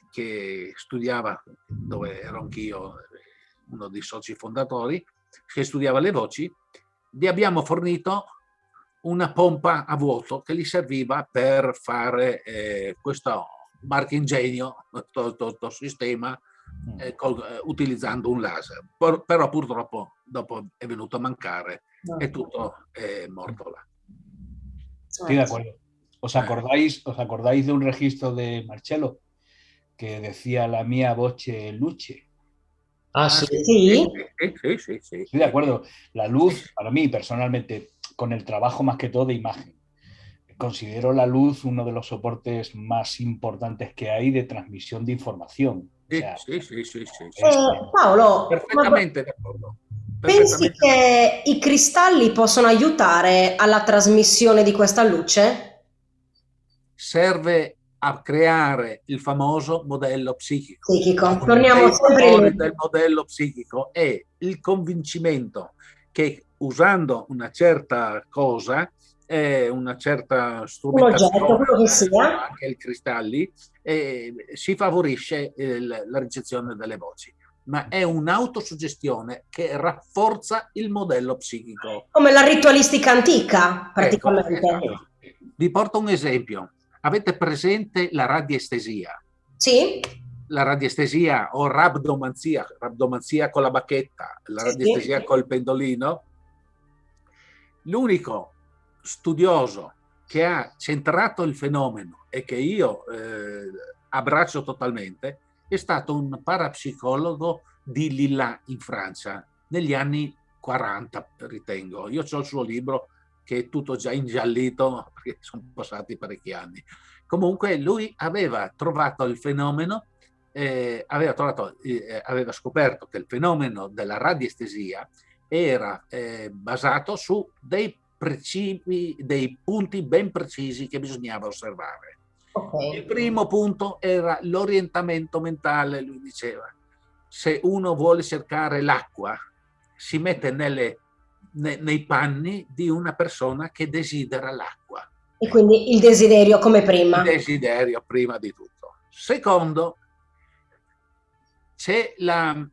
che studiava, dove ero anch'io uno dei soci fondatori, che studiava le voci, vi abbiamo fornito una pompa a vuoto che gli serviva per fare eh, questo marchingegno, questo sistema mm. eh, col, eh, utilizzando un laser. Por, però purtroppo dopo è venuto a mancare e tutto è morto là. Estoy de acuerdo. ¿Os acordáis, ¿Os acordáis de un registro de Marcello que decía la mía voce luce? Ah, sí. Sí. Sí, sí, sí, Estoy de acuerdo. La luz, para mí personalmente, con el trabajo más que todo de imagen, considero la luz uno de los soportes más importantes que hay de transmisión de información. Sí, sí, sí, sí, Eh, Paolo, perfettamente d'accordo. Pensi che i cristalli possono aiutare alla trasmissione di questa luce? Serve a creare il famoso modello psichico. Psichico, torniamo il sempre lì. del modello psichico è il convincimento che usando una certa cosa, eh, una certa strumentazione, anche i cristalli, eh, si favorisce eh, la ricezione delle voci ma è un'autosuggestione che rafforza il modello psichico. Come la ritualistica antica, Ecco, praticamente. esatto. Vi porto un esempio. Avete presente la radiestesia? Sì? La radiestesia o rabdomanzia, rabdomanzia con la bacchetta, la radiestesia sì. col pendolino. L'unico studioso che ha centrato il fenomeno e che io eh, abbraccio totalmente è stato un parapsicologo di Lilla in Francia negli anni 40, ritengo. Io ho il suo libro che è tutto già ingiallito perché sono passati parecchi anni. Comunque lui aveva trovato il fenomeno, eh, aveva, trovato, eh, aveva scoperto che il fenomeno della radiestesia era eh, basato su dei principi, dei punti ben precisi che bisognava osservare. Il Ok. primo punto era l'orientamento mentale, lui diceva. Se uno vuole cercare l'acqua, si mette nelle- ne- nei panni di una persona che desidera l'acqua. E quindi il desiderio come prima. Il desiderio prima di tutto. Secondo, c'è la,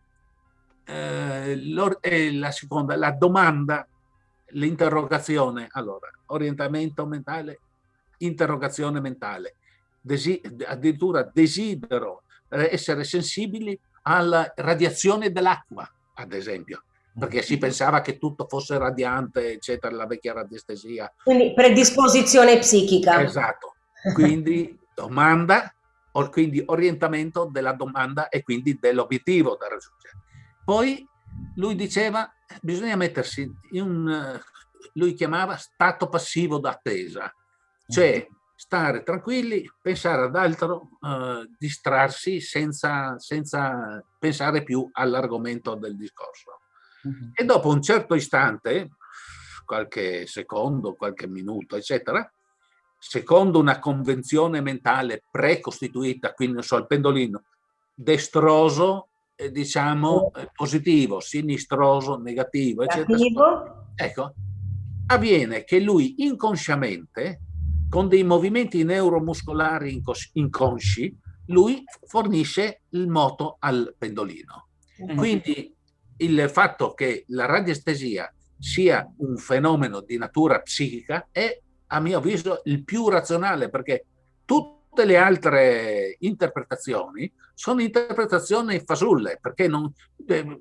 eh, eh, la seconda, la domanda, l'interrogazione. Allora, orientamento mentale, interrogazione mentale. Desi- addirittura desidero eh, essere sensibili alla radiazione dell'acqua, ad esempio, perché si pensava che tutto fosse radiante, eccetera, la vecchia radiestesia. Quindi predisposizione psichica. Esatto. Quindi domanda, quindi orientamento della domanda e quindi dell'obiettivo da raggiungere. Poi lui diceva bisogna mettersi in un, lui chiamava stato passivo d'attesa, cioè stare tranquilli, pensare ad altro, eh, distrarsi senza, senza pensare più all'argomento del discorso. E dopo un certo istante, qualche secondo, qualche minuto, eccetera, secondo una convenzione mentale precostituita, quindi non so, il pendolino, destroso, eh, diciamo, eh, positivo, sinistroso, negativo, eccetera. Negativo. Ecco, avviene che lui inconsciamente, con dei movimenti neuromuscolari inconsci, lui fornisce il moto al pendolino. Quindi il fatto che la radiestesia sia un fenomeno di natura psichica è, a mio avviso, il più razionale, perché tutte le altre interpretazioni sono interpretazioni fasulle, perché non, eh,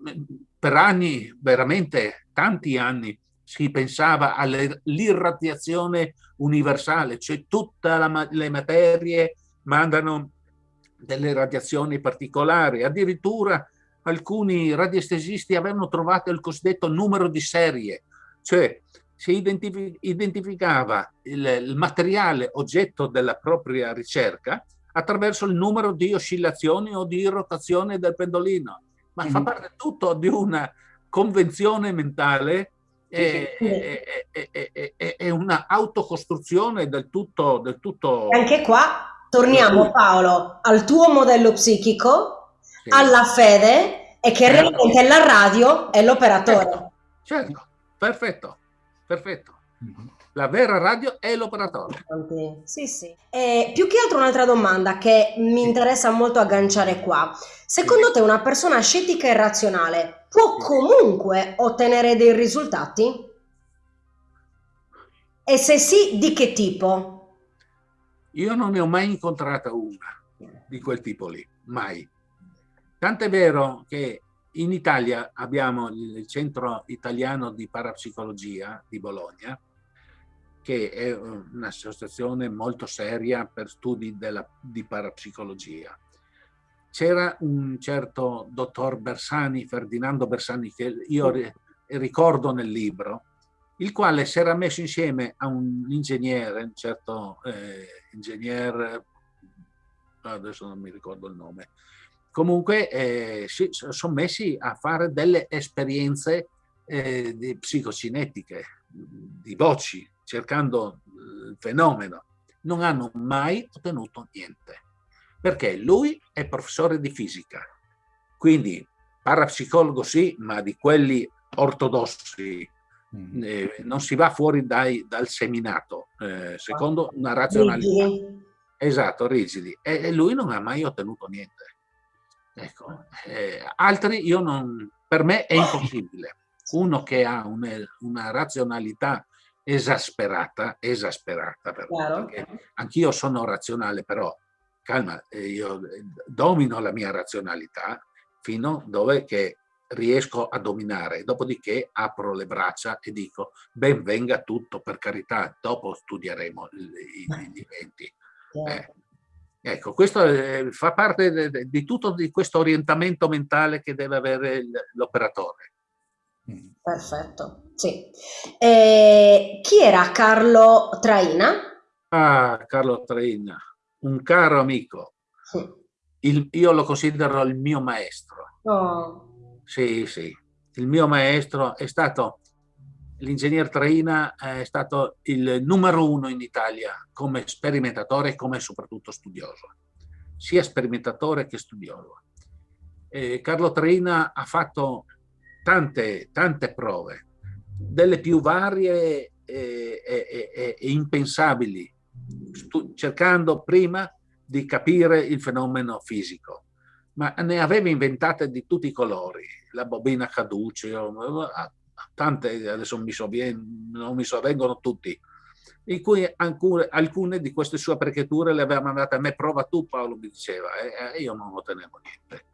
per anni, veramente tanti anni, si pensava all'irradiazione universale, cioè tutte le materie mandano delle radiazioni particolari, addirittura alcuni radiestesisti avevano trovato il cosiddetto numero di serie, cioè si identifi- identificava il, il, materiale oggetto della propria ricerca attraverso il numero di oscillazioni o di rotazione del pendolino, ma mm-hmm. fa parte tutto di una convenzione mentale è, è, è, è una autocostruzione del tutto, del tutto... Anche qua torniamo Paolo al tuo modello psichico, sì. alla fede e che certo. realmente la radio è l'operatore. Certo, certo. perfetto, perfetto. La vera radio è l'operatore. Sì, sì. E più che altro un'altra domanda che mi interessa molto agganciare qua. Secondo te una persona scettica e razionale può comunque ottenere dei risultati? E se sì, di che tipo? Io non ne ho mai incontrata una di quel tipo lì, mai. Tant'è vero che in Italia abbiamo il Centro Italiano di Parapsicologia di Bologna, che è un'associazione molto seria per studi della, di parapsicologia. C'era un certo dottor Bersani, Ferdinando Bersani, che io ricordo nel libro, il quale si era messo insieme a un ingegnere, un certo eh, ingegnere, adesso non mi ricordo il nome, comunque eh, si sono messi a fare delle esperienze eh, di psicocinetiche, di voci, cercando il fenomeno. Non hanno mai ottenuto niente, perché lui è professore di fisica, quindi parapsicologo sì, ma di quelli ortodossi, Mm. Eh, non si va fuori dai, dal seminato, eh, secondo una razionalità. Rigidi. Esatto, rigidi. E, e, lui non ha mai ottenuto niente. Ecco, eh, altri io non, per me è impossibile. Uno che ha una, una razionalità esasperata, esasperata, perché anch'io sono razionale, però calma, eh, io eh, domino la mia razionalità fino dove che riesco a dominare, dopodiché apro le braccia e dico ben venga tutto, per carità, dopo studieremo i, i eventi. Eh, ecco, questo fa parte de, de, di tutto di questo orientamento mentale che deve avere l'operatore. Mm. Perfetto, sì. E chi era Carlo Traina? Ah, Carlo Traina, un caro amico. Il, io lo considero il mio maestro. Oh. Sì, sì. Il mio maestro è stato, l'ingegner Traina è stato il numero uno in Italia come sperimentatore e come soprattutto studioso, sia sperimentatore che studioso. E Carlo Traina ha fatto tante, tante prove, delle più varie e, e, e, e impensabili, cercando prima di capire il fenomeno fisico ma ne aveva inventate di tutti i colori, la bobina caduce, tante, adesso mi sovven, non mi sovvengono tutti, in cui alcune, alcune, di queste sue apparecchiature le aveva mandate a me, prova tu Paolo, mi diceva, e, io non ottenevo niente.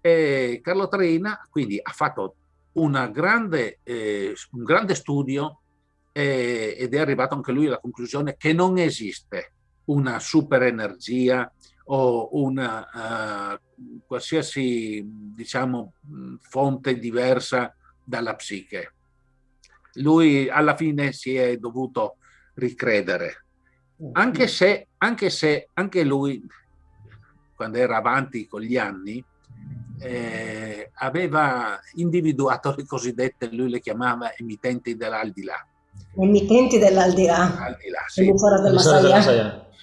E Carlo Trina quindi ha fatto grande, eh, un grande studio eh, ed è arrivato anche lui alla conclusione che non esiste una super energia o una uh, qualsiasi diciamo, fonte diversa dalla psiche. Lui alla fine si è dovuto ricredere, anche se anche, se, anche lui, quando era avanti con gli anni, eh, aveva individuato le cosiddette, lui le chiamava emittenti dell'aldilà. Emittenti dell'aldilà. Aldilà, sì.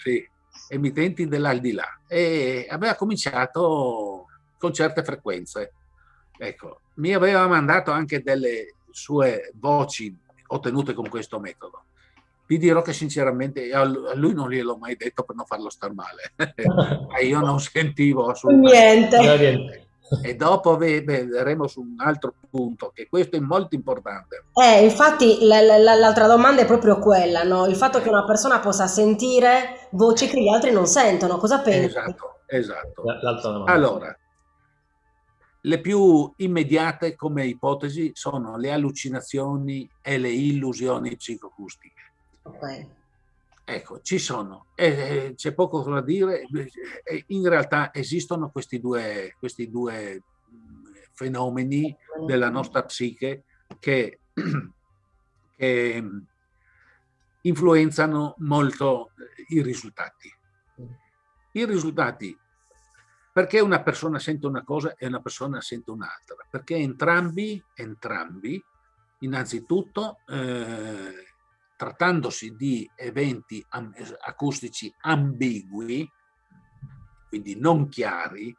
Sì, emittenti dell'aldilà e aveva cominciato con certe frequenze. Ecco, mi aveva mandato anche delle sue voci ottenute con questo metodo. Vi dirò che sinceramente a lui non gliel'ho mai detto per non farlo star male, ma io non sentivo assolutamente niente. E dopo vedremo su un altro punto, che questo è molto importante. Eh, infatti l'altra domanda è proprio quella, no? il fatto che una persona possa sentire voci che gli altri non sentono, cosa pensi? Esatto, esatto. Allora, le più immediate come ipotesi sono le allucinazioni e le illusioni psicoacustiche. Okay. Ecco, ci sono, eh, c'è poco da dire, in realtà esistono questi due, questi due fenomeni della nostra psiche che, che influenzano molto i risultati. I risultati, perché una persona sente una cosa e una persona sente un'altra? Perché entrambi, entrambi innanzitutto, eh, trattandosi di eventi acustici ambigui, quindi non chiari,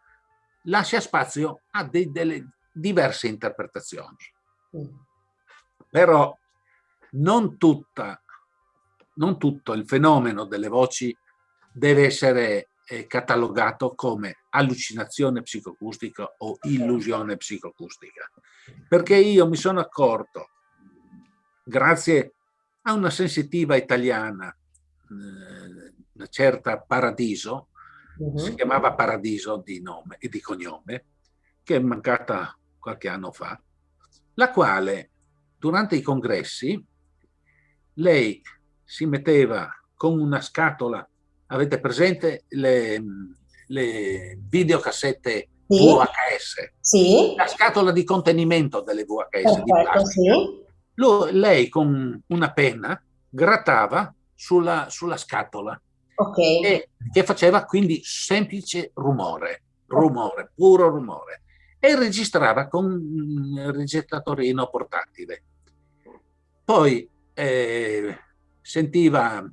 lascia spazio a dei, delle diverse interpretazioni. Mm. Però non, tutta, non tutto il fenomeno delle voci deve essere eh, catalogato come allucinazione psicoacustica o illusione psicoacustica. Perché io mi sono accorto, grazie a una sensitiva italiana, eh, una certa Paradiso, uh -huh. si chiamava Paradiso di nome e di cognome, che è mancata qualche anno fa, la quale durante i congressi lei si metteva con una scatola, avete presente le, le videocassette sì. VHS? Sì. La scatola di contenimento delle VHS Perfetto, Sì. Lui, lei con una penna grattava sulla, sulla scatola okay. e che faceva quindi semplice rumore, rumore, puro rumore e registrava con un registratorino portatile. Poi eh, sentiva,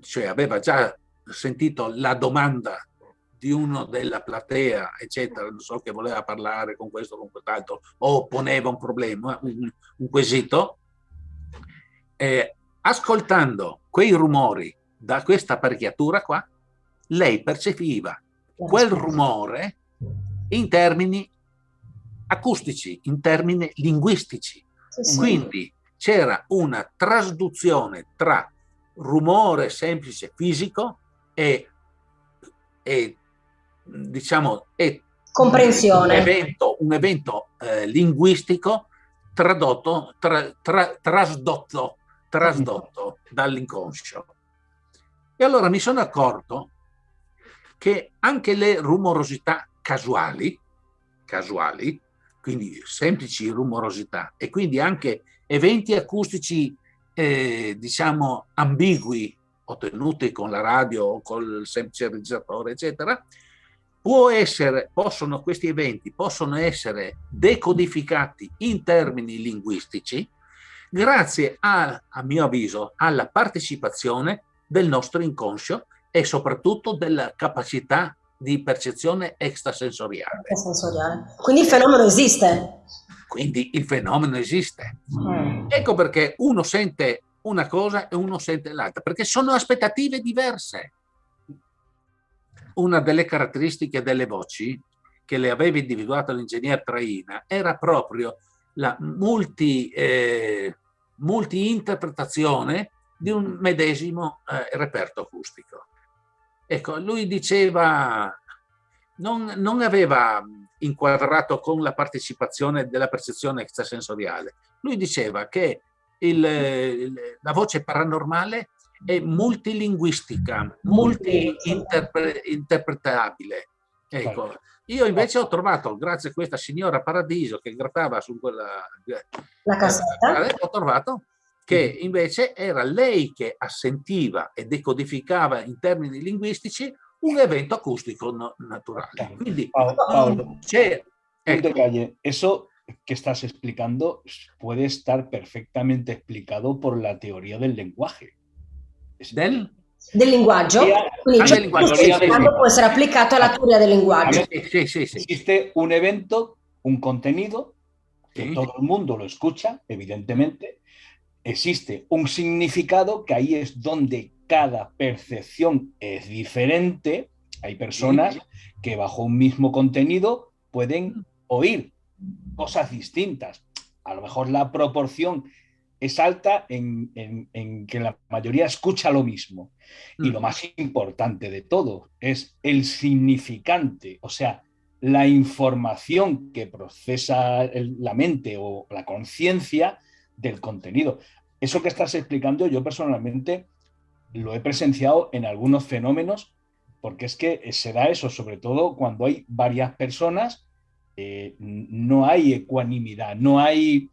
cioè aveva già sentito la domanda di uno della platea, eccetera, non so che voleva parlare con questo o con quest'altro, o poneva un problema, un, un quesito, eh, ascoltando quei rumori da questa apparecchiatura qua, lei percepiva quel rumore in termini acustici, in termini linguistici. Sì, Quindi c'era una trasduzione tra rumore semplice fisico e, e diciamo, e comprensione. Un evento, un evento eh, linguistico tradotto, tra, tra, trasdotto, trasdotto dall'inconscio. E allora mi sono accorto che anche le rumorosità casuali, casuali, quindi semplici rumorosità, e quindi anche eventi acustici, eh, diciamo, ambigui, ottenuti con la radio o col semplice regizzatore, eccetera, essere, possono, questi eventi possono essere decodificati in termini linguistici grazie a, a mio avviso, alla partecipazione del nostro inconscio e soprattutto della capacità di percezione extrasensoriale. extrasensoriale. Quindi il fenomeno esiste. Quindi il fenomeno esiste. Mm. Ecco perché uno sente una cosa e uno sente l'altra, perché sono aspettative diverse una delle caratteristiche delle voci che le aveva individuato l'ingegner Traina era proprio la multi, eh, multi-interpretazione di un medesimo eh, reperto acustico. Ecco, lui diceva, non, non aveva inquadrato con la partecipazione della percezione extrasensoriale, lui diceva che il, la voce paranormale è multilinguistica, multi-interpretabile. Ecco. Io invece ho trovato, grazie a questa signora Paradiso che grattava su quella la cassetta, eh, ho trovato che invece era lei che assentiva e decodificava in termini linguistici un evento acustico naturale. Quindi Paolo, c'è... Ecco. Detalle, eso que estás explicando puede estar perfectamente explicado por la teoría del lenguaje. Del? Del linguaggio, quindi ah, linguaggio, sì, può essere applicato alla teoria del linguaggio. Sí, sí, sí. Existe un evento, un contenido, que todo el mundo lo escucha, evidentemente. Existe un significado, que ahí es donde cada percepción es diferente. Hay personas que bajo un mismo contenido pueden oír cosas distintas. A lo mejor la proporción es alta en, que la mayoría escucha lo mismo. Y lo más importante de todo es el significante, o sea, la información que procesa la mente o la conciencia del contenido. Eso que estás explicando, yo personalmente lo he presenciado en algunos fenómenos, porque es que se da eso, sobre todo cuando hay varias personas, eh, no hay ecuanimidad, no hay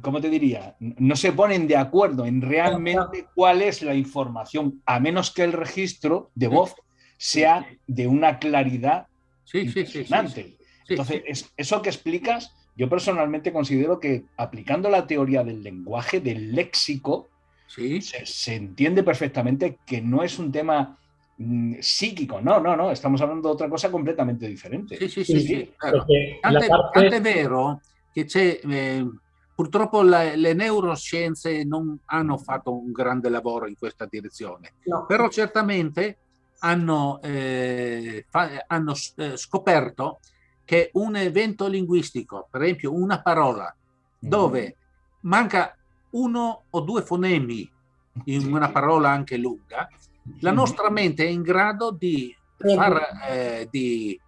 ¿cómo te diría? No se ponen de acuerdo en realmente cuál es la información, a menos que el registro de voz sea de una claridad sí, impresionante. Entonces, eso que explicas, yo personalmente considero que aplicando la teoría del lenguaje, del léxico, se, se, entiende perfectamente que no es un tema mm, psíquico, no, no, no, estamos hablando de otra cosa completamente diferente. Sí, sí, sí, sí, claro. vero che c'è eh, Purtroppo la, le neuroscienze non hanno fatto un grande lavoro in questa direzione, no. però certamente hanno, eh, fa, hanno eh, scoperto che un evento linguistico, per esempio una parola, mm. dove manca uno o due fonemi in una parola anche lunga, la nostra mente è in grado di, far, eh, di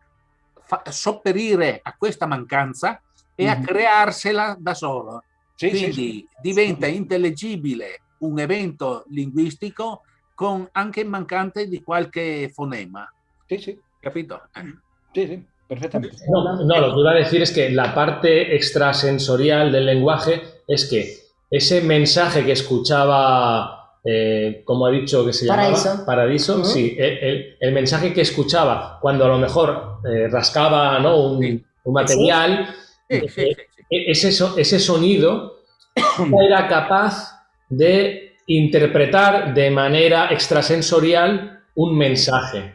fa, sopperire a questa mancanza e a crearsela da solo. Sì, Quindi sì, sì. diventa intellegibile un evento linguistico con anche mancante di qualche fonema. Sí, sí. ¿Capito? Sí, sí, perfectamente. No, no, lo que iba a decir es que la parte extrasensorial del lenguaje es que ese mensaje que escuchaba, eh, como ha dicho que se llamaba Paradiso, sí, el, el, mensaje que escuchaba cuando a lo mejor eh, rascaba ¿no? un, un material, ese, ese sonido era capaz de interpretar de manera extrasensorial un mensaje.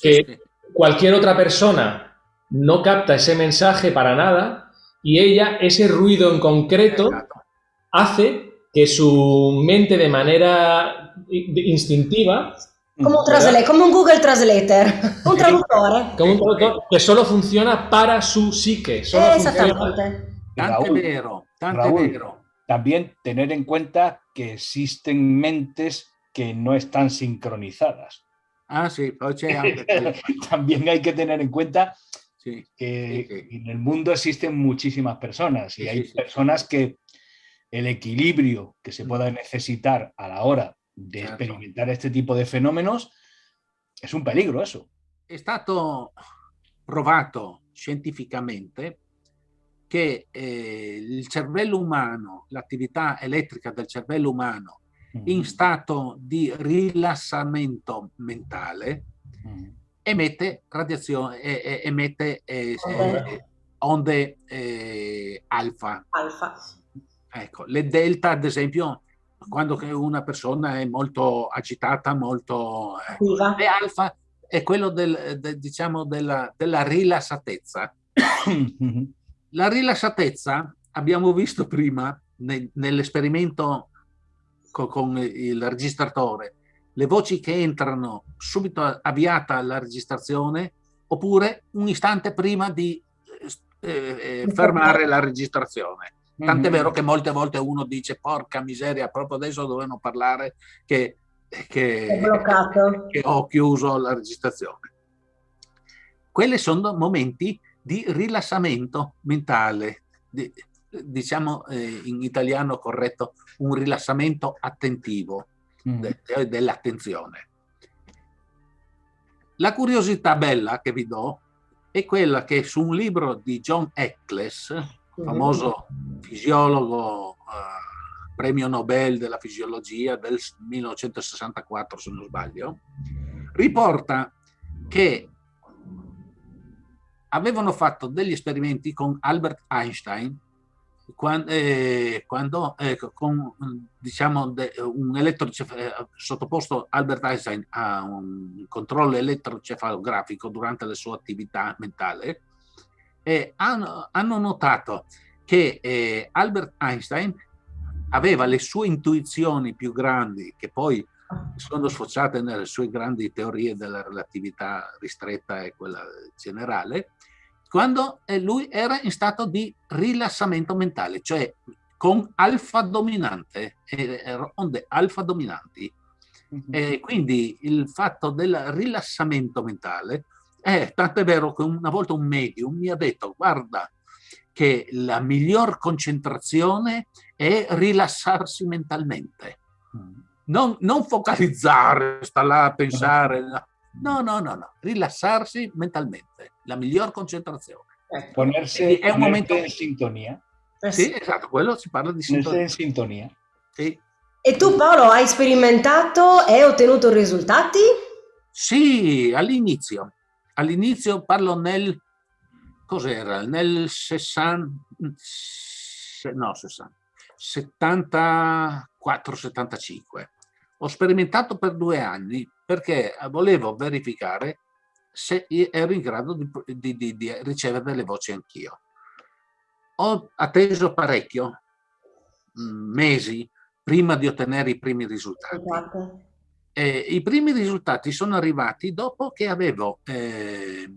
Que cualquier otra persona no capta ese mensaje para nada y ella, ese ruido en concreto, hace que su mente de manera instintiva como un, como un Google Translator, un traductor. Como un traductor que solo funciona para su psique. Solo Exactamente. Tanto vero, tanto vero. También tener en cuenta que existen mentes que no están sincronizadas. Ah, sí, también hay que tener en cuenta que en el mundo existen muchísimas personas y hay personas que el equilibrio que se pueda necesitar a la hora de experimentar este tipo de fenómenos es un peligro eso. È stato provato scientificamente che eh, il cervello umano, l'attività elettrica del cervello umano mm. in stato di rilassamento mentale mm. emette radiazione, eh, emette eh, eh, onde eh, alfa. alfa. Ecco, le delta ad esempio quando una persona è molto agitata, molto... Eh, le alfa è quello del, de, diciamo della, della rilassatezza. La rilassatezza abbiamo visto prima ne, nell'esperimento co, con il registratore, le voci che entrano subito avviata la registrazione oppure un istante prima di eh, eh, fermare la registrazione. Tant'è vero che molte volte uno dice porca miseria, proprio adesso dovevano parlare che, che, che ho chiuso la registrazione. Quelli sono momenti di rilassamento mentale, di, diciamo eh, in italiano corretto, un rilassamento attentivo mm. de, dell'attenzione. La curiosità bella che vi do è quella che su un libro di John Eccles, famoso fisiologo, eh, premio Nobel della fisiologia del 1964 se non sbaglio, riporta che avevano fatto degli esperimenti con Albert Einstein quando, eh, quando eh, con diciamo de, un elettrocef- sottoposto Albert Einstein a un controllo elettrocefalografico durante la sua attività mentale e hanno, hanno notato che eh, Albert Einstein aveva le sue intuizioni più grandi che poi sono sfociate nelle sue grandi teorie della relatività ristretta e quella generale, quando eh, lui era in stato di rilassamento mentale, cioè con alfa dominante, eh, onde alfa dominanti. Mm-hmm. E quindi il fatto del rilassamento mentale, eh, tanto è vero che una volta un medium mi ha detto, guarda, che la miglior concentrazione è rilassarsi mentalmente. Mm. Non, non focalizzare, sta là a pensare, no, no, no, no, rilassarsi mentalmente, la miglior concentrazione. Ecco. Ponersi è un momento in sintonia. Eh sì, esatto, quello si parla di sintonia. In sintonia. Sì. E tu Paolo hai sperimentato e ottenuto risultati? Sì, all'inizio. All'inizio parlo nel cos'era? Nel 60, no, 60, 74-75. Ho sperimentato per due anni perché volevo verificare se ero in grado di, di, di, di ricevere delle voci anch'io. Ho atteso parecchio, mm, mesi, prima di ottenere i primi risultati. Esatto. E I primi risultati sono arrivati dopo che avevo eh,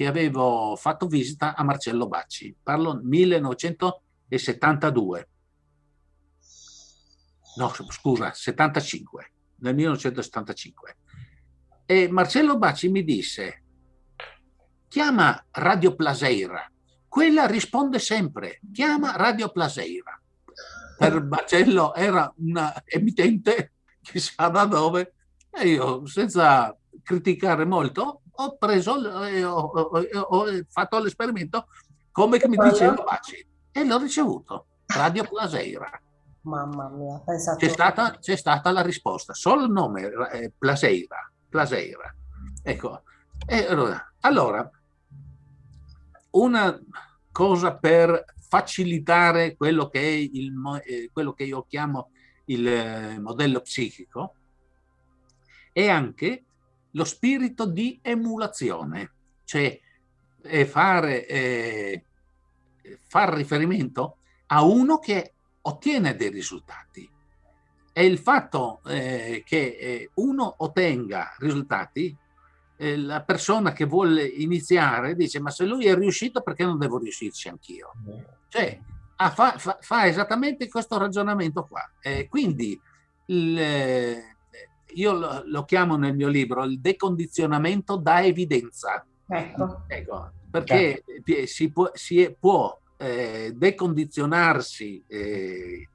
che avevo fatto visita a Marcello Bacci, parlo 1972. no scusa, 75, nel 1975. E Marcello Bacci mi disse, chiama Radio Plaseira, quella risponde sempre, chiama Radio Plaseira. Per Marcello era una emittente chissà da dove e io senza criticare molto ho preso e ho, ho, ho, fatto l'esperimento come che mi diceva Bacci e l'ho ricevuto, Radio Plaseira. Mamma mia, pensate. C'è stata, c'è stata la risposta, solo il nome, eh, Plaseira, Plaseira. Ecco, e allora, una cosa per facilitare quello che, è il, eh, quello che io chiamo il eh, modello psichico è anche lo spirito di emulazione, cioè fare, eh, far riferimento a uno che ottiene dei risultati. E il fatto eh, che eh, uno ottenga risultati, eh, la persona che vuole iniziare dice ma se lui è riuscito perché non devo riuscirci anch'io? Cioè ah, fa, fa, fa, esattamente questo ragionamento qua. quindi il, eh, io lo, lo, chiamo nel mio libro il decondizionamento da evidenza. Ecco. ecco perché certo. si può, si può eh, decondizionarsi eh,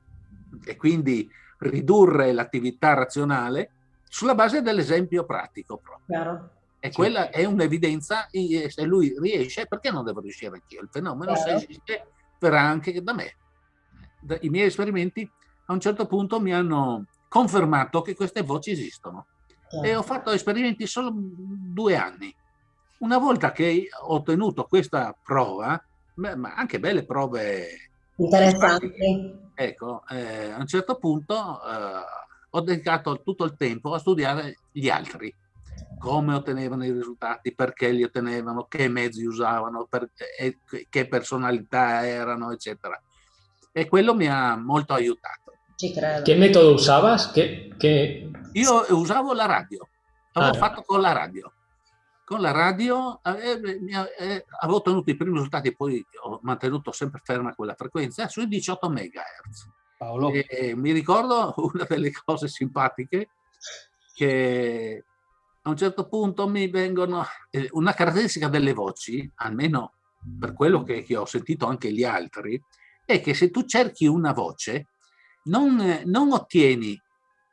e quindi ridurre l'attività razionale sulla base dell'esempio pratico proprio. Chiaro. E quella è un'evidenza, se lui riesce, perché non devo riuscire anch'io? Il fenomeno Chiaro. se esiste verrà anche da me. I miei esperimenti a un certo punto mi hanno confermato che queste voci esistono. E ho fatto esperimenti solo due anni. Una volta che ho ottenuto questa prova, ma anche belle prove interessanti. Ecco, eh, a un certo punto eh, ho dedicato tutto il tempo a studiare gli altri, come ottenevano i risultati, perché li ottenevano, che mezzi usavano, per, eh, che personalità erano, eccetera. E quello mi ha molto aiutato. Ci credo. Che metodo usavas? Che, che... Io usavo la radio, avevo ah, fatto con la radio con la radio eh, eh, avevo ottenuto i primi risultati e poi ho mantenuto sempre ferma quella frequenza sui 18 MHz. Paolo. E, e mi ricordo una delle cose simpatiche che a un certo punto mi vengono eh, una caratteristica delle voci, almeno per quello che, che, ho sentito anche gli altri, è che se tu cerchi una voce non, non ottieni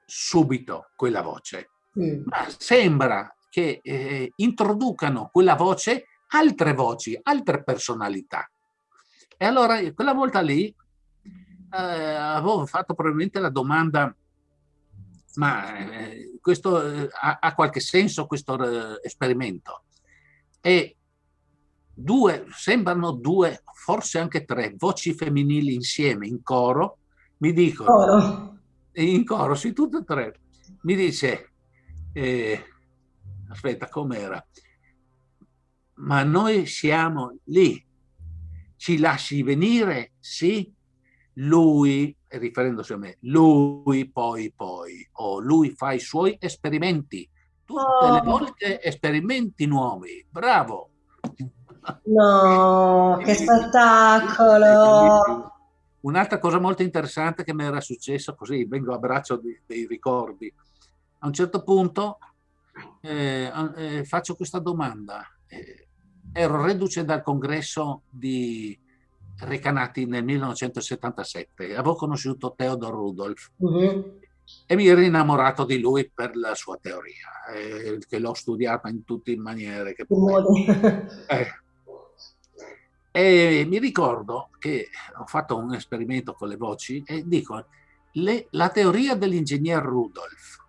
subito quella voce, mm. ma sembra che eh, introducano quella voce altre voci, altre personalità. E allora quella volta lì eh, avevo fatto probabilmente la domanda, ma eh, questo eh, ha, ha, qualche senso questo eh, esperimento? E due, sembrano due, forse anche tre voci femminili insieme in coro, mi dicono, coro. in coro, sì, tutte e tre, mi dice, eh, aspetta, com'era? Ma noi siamo lì, ci lasci venire? Sì, lui, riferendosi a me, lui poi poi, o lui fa i suoi esperimenti, tutte oh. le volte esperimenti nuovi, bravo! No, che spettacolo! Un'altra cosa molto interessante che mi era successa, così vengo a braccio dei ricordi, a un certo punto eh, eh, faccio questa domanda. Eh, ero reduce dal congresso di Recanati nel 1977, avevo conosciuto Theodor Rudolf uh mhm. -huh. e mi ero innamorato di lui per la sua teoria, eh, che l'ho studiata in tutte le maniere che eh. E mi ricordo che ho fatto un esperimento con le voci e dico, le, la teoria dell'ingegner Rudolf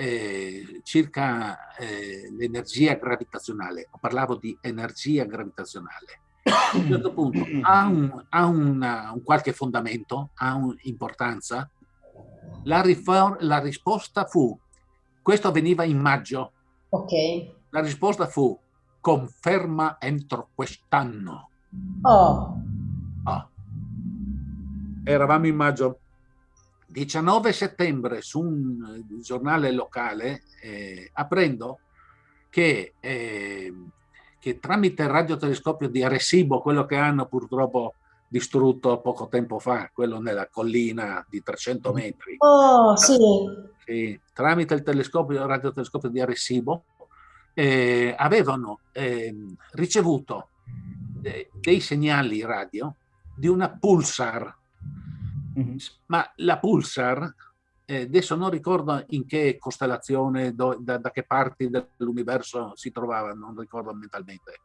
eh, circa eh, l'energia gravitazionale, parlavo di energia gravitazionale, a un certo punto ha, un, ha una, un qualche fondamento, ha un'importanza, la, la, risposta fu, questo avveniva in maggio, okay. la risposta fu conferma entro quest'anno. Oh. oh. Eravamo in maggio 19 settembre su un eh, giornale locale eh, apprendo che, eh, che, tramite il radiotelescopio di Arecibo, quello che hanno purtroppo distrutto poco tempo fa, quello nella collina di 300 metri. Oh, sì. sì tramite il telescopio, il radiotelescopio di Arecibo, eh, avevano eh, ricevuto de dei segnali radio di una pulsar, mm -hmm. ma la pulsar, eh, adesso non ricordo in che costellazione, do, da, da, che parti dell'universo si trovava, non ricordo mentalmente,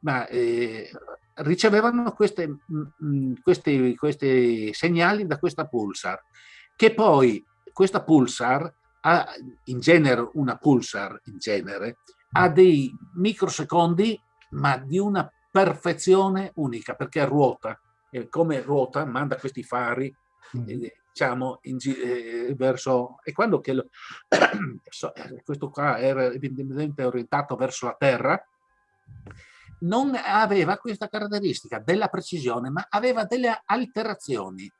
ma eh, ricevevano queste, mh, mm, questi, questi segnali da questa pulsar, che poi questa pulsar ha in genere una pulsar in genere ha dei microsecondi ma di una perfezione unica perché ruota e come ruota manda questi fari mm. eh, diciamo in, eh, verso e quando che lo, eh, questo qua era evidentemente orientato verso la terra non aveva questa caratteristica della precisione ma aveva delle alterazioni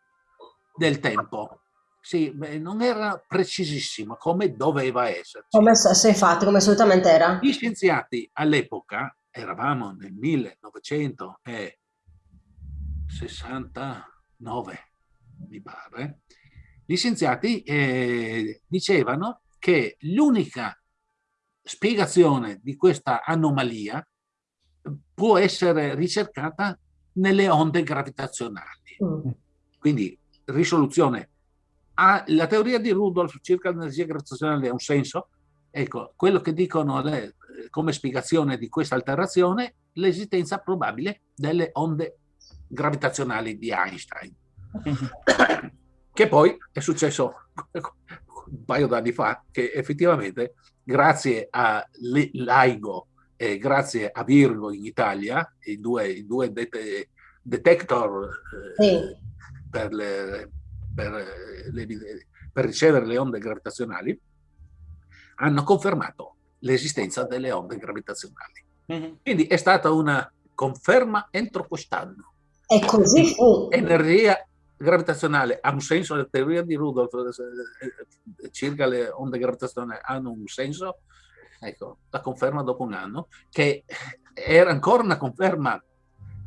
del tempo sì, non era precisissimo come doveva essere. Come se infatti, come solitamente era. Gli scienziati all'epoca, eravamo nel 1969, mi pare, gli scienziati eh, dicevano che l'unica spiegazione di questa anomalia può essere ricercata nelle onde gravitazionali. Mm. Quindi risoluzione ha, la teoria di Rudolf circa l'energia gravitazionale ha un senso? Ecco, quello che dicono le, come spiegazione di questa alterazione, l'esistenza probabile delle onde gravitazionali di Einstein. che poi è successo un paio d'anni fa, che effettivamente grazie a LIGO e grazie a Virgo in Italia, i due, i due det detector eh, sì. per le per, le, per ricevere le onde gravitazionali, hanno confermato l'esistenza delle onde gravitazionali. Mm -hmm. Quindi è stata una conferma entro quest'anno. E così fu. Energia gravitazionale ha un senso, la teoria di Rudolf eh, circa le onde gravitazionali hanno un senso, ecco, la conferma dopo un anno, che era ancora una conferma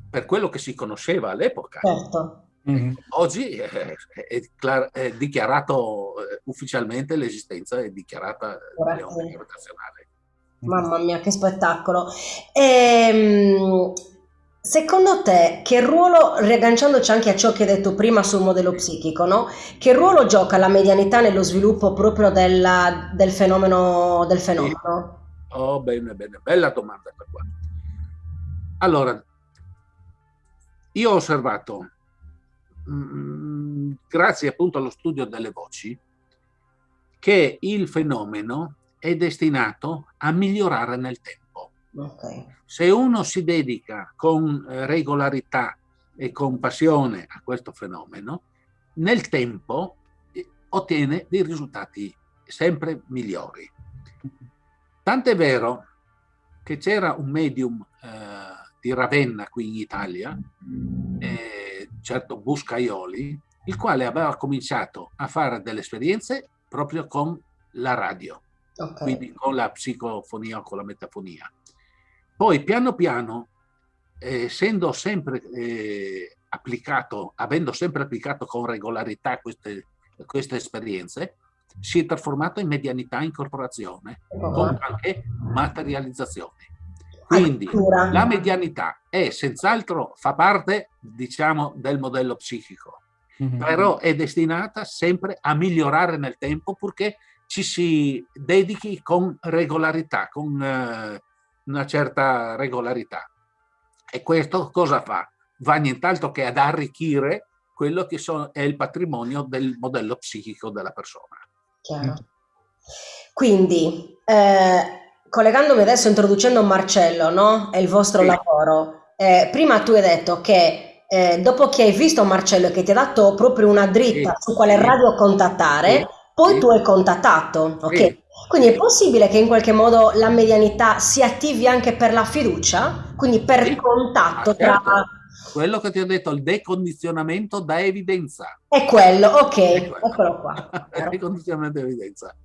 per quello che si conosceva all'epoca. Certo. Mm -hmm. Oggi è, è, è, dichiarato eh, ufficialmente l'esistenza è dichiarata delle onde gravitazionali. Mamma mia, che spettacolo! Ehm, secondo te, che ruolo, riagganciandoci anche a ciò che hai detto prima sul modello psichico, no? che ruolo gioca la medianità nello sviluppo proprio della, del fenomeno? Del fenomeno? Oh, bene, bene, bella domanda qua. Allora, io ho osservato Mm, grazie appunto allo studio delle voci, che il fenomeno è destinato a migliorare nel tempo. Okay. Se uno si dedica con eh, regolarità e con passione a questo fenomeno, nel tempo eh, ottiene dei risultati sempre migliori. Tant'è vero che c'era un medium eh, di Ravenna qui in Italia, eh, certo Buscaioli, il quale aveva cominciato a fare delle esperienze proprio con la radio, okay. quindi con la psicofonia o con la metafonia. Poi piano piano, eh, essendo sempre eh, applicato, avendo sempre applicato con regolarità queste, queste esperienze, si è trasformato in medianità incorporazione, oh. con anche materializzazione. Quindi la medianità è senz'altro, fa parte, diciamo, del modello psichico, mm -hmm. però è destinata sempre a migliorare nel tempo purché ci si dedichi con regolarità, con eh, una certa regolarità. E questo cosa fa? Va nient'altro che ad arricchire quello che so, è il patrimonio del modello psichico della persona. Chiaro. Quindi, eh, collegandomi adesso, introducendo Marcello, no? È il vostro sì. lavoro. Eh, prima tu hai detto che eh, dopo che hai visto Marcello che ti ha dato proprio una dritta sì. su quale radio contattare, sì. poi tu hai contattato, ok? Quindi è possibile che in qualche modo la medianità si attivi anche per la fiducia? Quindi per il contatto ah, certo. tra... Quello che ti ho detto, il decondizionamento da evidenza. È quello, ok, è quello. eccolo qua. il decondizionamento da evidenza.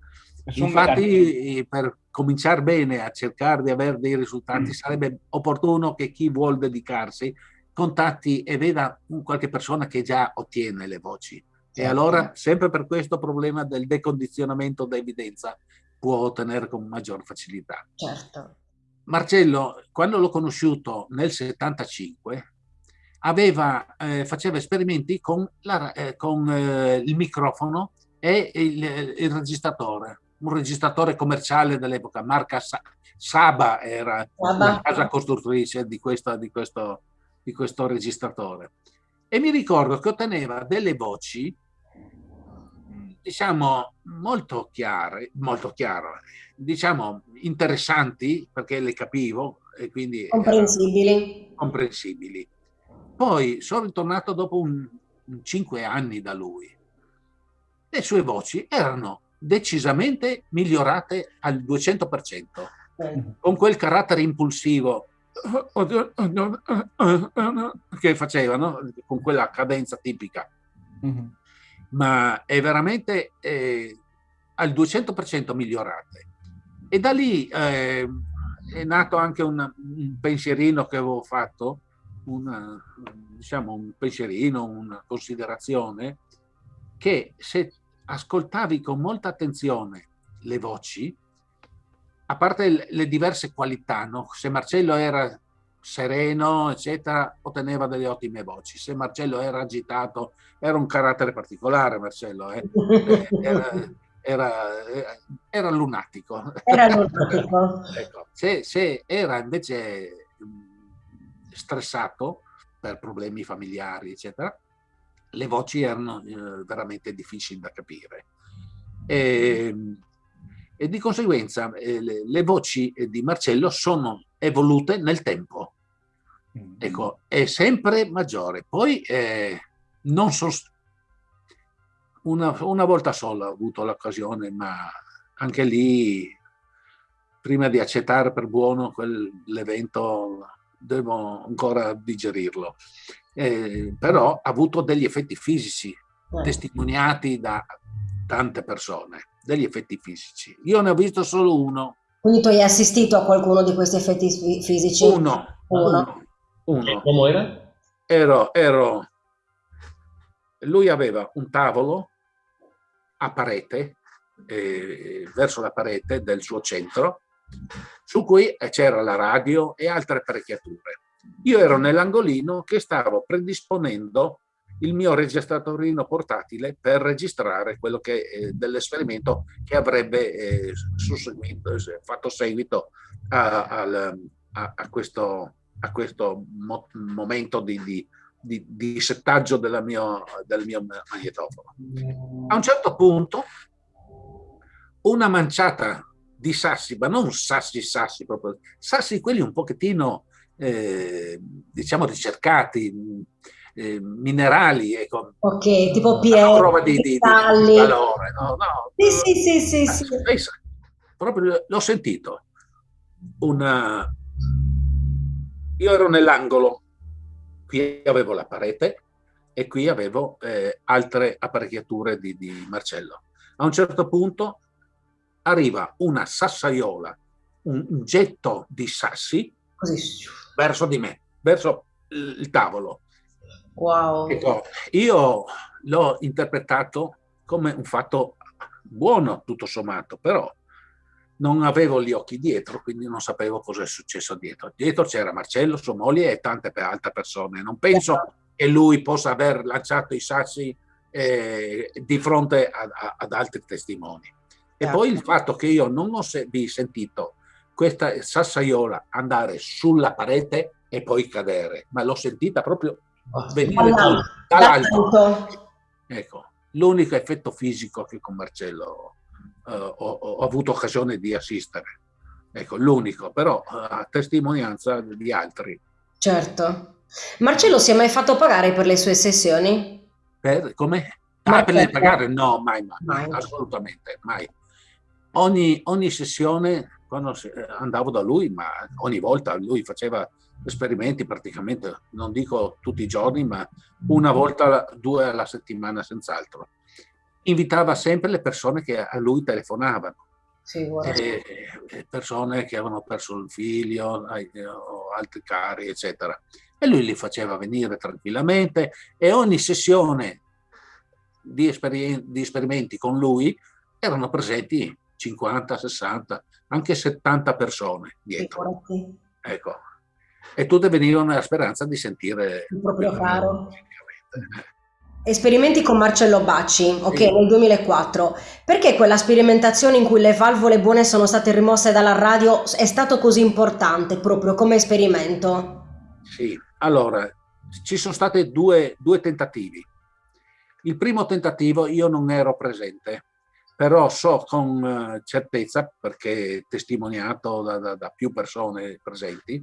Infatti, per cominciare bene a cercare di avere dei risultati, mm. sarebbe opportuno che chi vuole dedicarsi contatti e veda qualche persona che già ottiene le voci. E certo. allora, sempre per questo problema del decondizionamento da evidenza, può ottenere con maggior facilità. Certo. Marcello, quando l'ho conosciuto nel 75, aveva, eh, faceva esperimenti con, la, eh, con eh, il microfono e il, il, registratore, un registratore commerciale dell'epoca, marca Sa Saba era Saba. la casa costruttrice di, questa, di, questo, di questo registratore. E mi ricordo che otteneva delle voci diciamo molto chiare, molto chiare, diciamo interessanti perché le capivo e quindi comprensibili. comprensibili. Poi sono ritornato dopo un, un cinque anni da lui. Le sue voci erano decisamente migliorate al 200%, con quel carattere impulsivo che facevano, con quella cadenza tipica. Mm -hmm ma è veramente eh, al 200% migliorate. E da lì eh, è nato anche un, un, pensierino che avevo fatto, una, diciamo un pensierino, una considerazione, che se ascoltavi con molta attenzione le voci, a parte le, diverse qualità, no? se Marcello era sereno, eccetera, otteneva delle ottime voci. Se Marcello era agitato, era un carattere particolare, Marcello, eh? era, era, era, lunatico. Era lunatico. ecco. se, se, era invece stressato per problemi familiari, eccetera, le voci erano eh, veramente difficili da capire. E, e di conseguenza eh, le, le, voci di Marcello sono evolute nel tempo. Mm. Ecco, è sempre maggiore. Poi eh, non so, una, una, volta sola ho avuto l'occasione, ma anche lì, prima di accettare per buono quell'evento, devo ancora digerirlo. Eh, però ha avuto degli effetti fisici eh. testimoniati da tante persone, degli effetti fisici. Io ne ho visto solo uno quindi tu hai assistito a qualcuno di questi effetti fisici? Uno. Uno. uno. Come era? Ero, ero... Lui aveva un tavolo a parete, eh, verso la parete del suo centro, su cui c'era la radio e altre apparecchiature. Io ero nell'angolino che stavo predisponendo il mio registratorino portatile per registrare quello che eh, dell'esperimento che avrebbe eh, fatto seguito a, a, a, questo, a questo mo momento di, di, di, di settaggio mio, del mio magnetofono. A un certo punto una manciata di sassi, ma non sassi sassi proprio, sassi quelli un pochettino eh, diciamo ricercati, eh, minerali. Ecco. Ok, tipo pietre, prova di, di, di, valore. No, no, sì, sì, sì, sì, sì. Proprio l'ho sentito. Una... Io ero nell'angolo, qui avevo la parete e qui avevo eh, altre apparecchiature di, di Marcello. A un certo punto arriva una sassaiola, un, un getto di sassi Così. verso di me, verso il tavolo. Wow. Ecco, io l'ho interpretato come un fatto buono, tutto sommato, però non avevo gli occhi dietro, quindi non sapevo cosa è successo dietro. Dietro c'era Marcello, sua moglie e tante altre persone. Non penso esatto. che lui possa aver lanciato i sassi eh, di fronte a, a, ad altri testimoni. E certo. poi il fatto che io non ho se sentito questa sassaiola andare sulla parete e poi cadere, ma l'ho sentita proprio venire dall'alto. Ecco, l'unico effetto fisico che con Marcello uh, ho, ho, avuto occasione di assistere. Ecco, l'unico, però uh, a testimonianza di altri. Certo. Marcello si è mai fatto pagare per le sue sessioni? Per, come? Ah, per le pagare? No, mai, mai, mai, assolutamente, mai. Ogni, ogni sessione, quando andavo da lui, ma ogni volta lui faceva esperimenti praticamente, non dico tutti i giorni, ma una volta, due alla settimana senz'altro. Invitava sempre le persone che a lui telefonavano. Sì, persone che avevano perso il figlio o altri cari, eccetera. e lui li faceva venire tranquillamente e ogni sessione di, esperien- di esperimenti con lui erano presenti 50, 60, anche 70 persone dietro. Ecco. E tutte venivano nella speranza di sentire il proprio caro. Esperimenti con Marcello Bacci, ok, sì. nel 2004. Perché quella sperimentazione in cui le valvole buone sono state rimosse dalla radio è stato così importante proprio come esperimento? Sì, allora, ci sono stati due, due tentativi. Il primo tentativo io non ero presente, però so con uh, certezza, perché testimoniato da, da, da più persone presenti,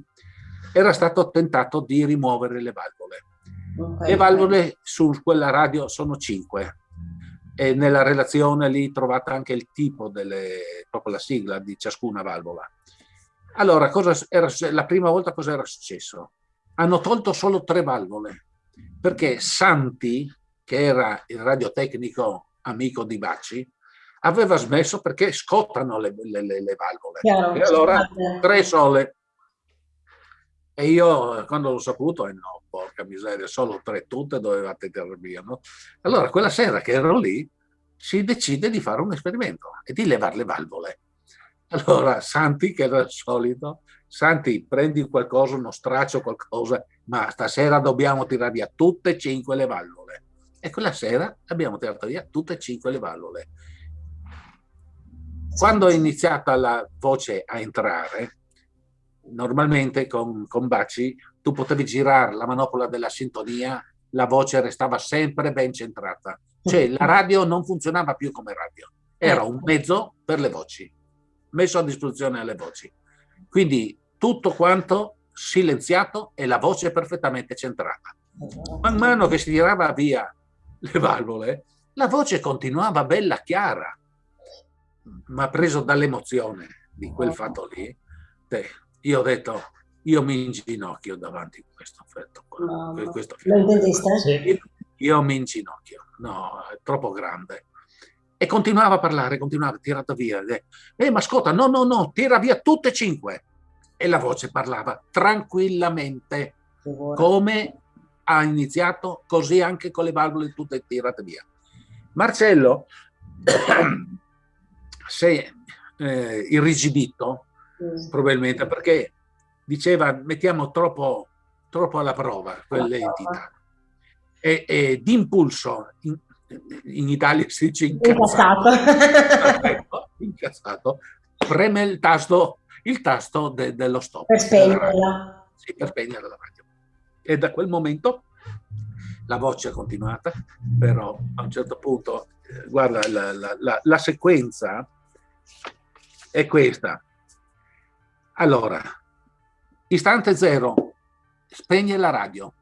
era stato tentato di rimuovere le valvole Okay. Le valvole su quella radio sono cinque e nella relazione lì trovate anche il tipo delle, proprio la sigla di ciascuna valvola. Allora, cosa era, la prima volta cosa era successo? Hanno tolto solo tre valvole perché Santi, che era il radiotecnico amico di Bacci, aveva smesso perché scottano le, le, le valvole. Chiaro, e allora tre sole. E io quando l'ho saputo, eh no, porca miseria, solo tre tutte dovevate tirare via, no? Allora quella sera che ero lì si decide di fare un esperimento e di levare le valvole. Allora Santi, che era il solito, Santi prendi qualcosa, uno straccio, qualcosa, ma stasera dobbiamo tirare via tutte e cinque le valvole. E quella sera abbiamo tirato via tutte e cinque le valvole. Quando è iniziata la voce a entrare, normalmente con, con Baci tu potevi girare la manopola della sintonia, la voce restava sempre ben centrata. Cioè la radio non funzionava più come radio, era un mezzo per le voci, messo a disposizione alle voci. Quindi tutto quanto silenziato e la voce perfettamente centrata. Man mano che si tirava via le valvole, la voce continuava bella chiara, ma preso dall'emozione di quel fatto lì, io ho detto, io mi inginocchio davanti a questo effetto. No, questo intendiste? Io mi inginocchio, no, è troppo grande. E continuava a parlare, continuava, tirato via. Eh, ma ascolta, no, no, no, tira via tutte e cinque. E la voce parlava tranquillamente, come ha iniziato, così anche con le valvole tutte tirate via. Marcello si è eh, irrigidito mm. probabilmente perché diceva mettiamo troppo, troppo alla prova quelle entità e, e d'impulso in, in, Italia si dice incazzato, incazzato. incazzato preme il tasto, il tasto de, dello stop. Per spegnerla. Sì, per spegnere la radio e da quel momento la voce è continuata però a un certo punto eh, guarda la, la, la, la sequenza è questa allora, istante zero, spegne la radio.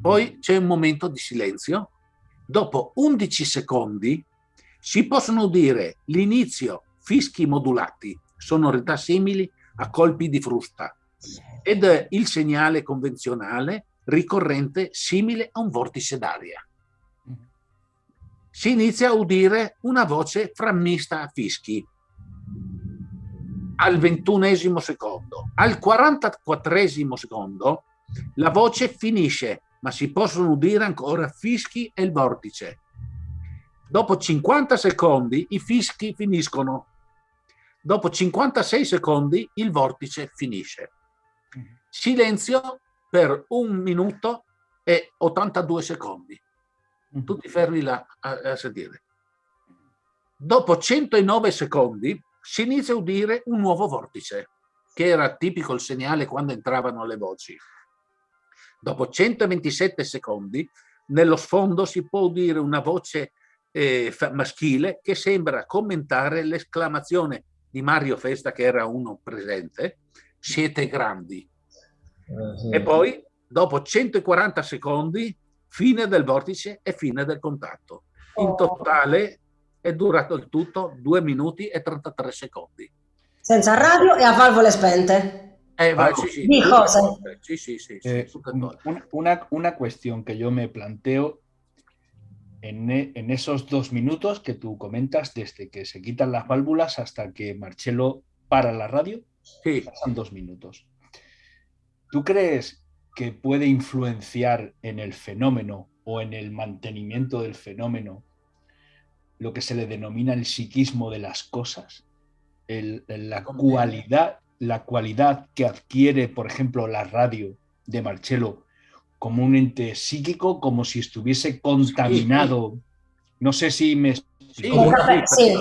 Poi c'è un momento di silenzio. Dopo 11 secondi si possono udire l'inizio fischi modulati, sonorità simili a colpi di frusta, ed il segnale convenzionale ricorrente simile a un vortice d'aria. Si inizia a udire una voce frammista a fischi, al ventunesimo secondo. Al 44 secondo la voce finisce, ma si possono udire ancora fischi e il vortice. Dopo 50 secondi i fischi finiscono. Dopo 56 secondi il vortice finisce. Silenzio per un minuto e 82 secondi. Tutti fermi là a, a sentire. Dopo 109 secondi si inizia a udire un nuovo vortice, che era tipico il segnale quando entravano le voci. Dopo 127 secondi, nello sfondo si può udire una voce eh, maschile che sembra commentare l'esclamazione di Mario Festa, che era uno presente, siete grandi. Uh, sì. E poi, dopo 140 secondi, fine del vortice e fine del contatto. In oh. totale è durato il tutto 2 minuti e 33 secondi. Senza radio e a valvole spente. Eh, va, sí, sí, Di cose. Sí, sí, sí, eh, una, una, cuestión que yo me planteo en, en, esos dos minutos que tú comentas, desde que se quitan las válvulas hasta que Marcelo para la radio, sí. pasan dos minutos. ¿tú crees que puede influenciar en el fenómeno o en el mantenimiento del fenómeno lo que se le denomina el psiquismo de las cosas? la, cualidad, la cualidad que adquiere, por ejemplo, la radio de Marcello como un ente psíquico, como si estuviese contaminado. No sé si me explico. Sì,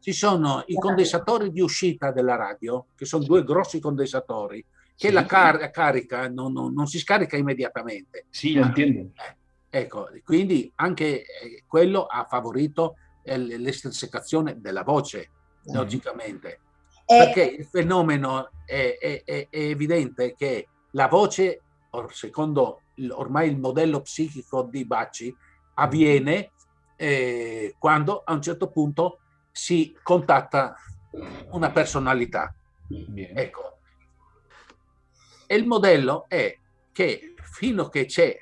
Ci sono i condensatori di uscita della radio, che sono due grossi condensatori, che sì. la, car carica non, non, non, si scarica immediatamente. Sì, lo intendo. Eh, ecco, quindi anche eh, quello ha favorito eh, l'estrisecazione della voce, mm. logicamente. Perché il fenomeno è, è, è, è evidente che la voce secondo ormai il modello psichico di Bacci, avviene eh, quando a un certo punto si contatta una personalità. Bien. Ecco. E il modello è che fino a che c'è eh,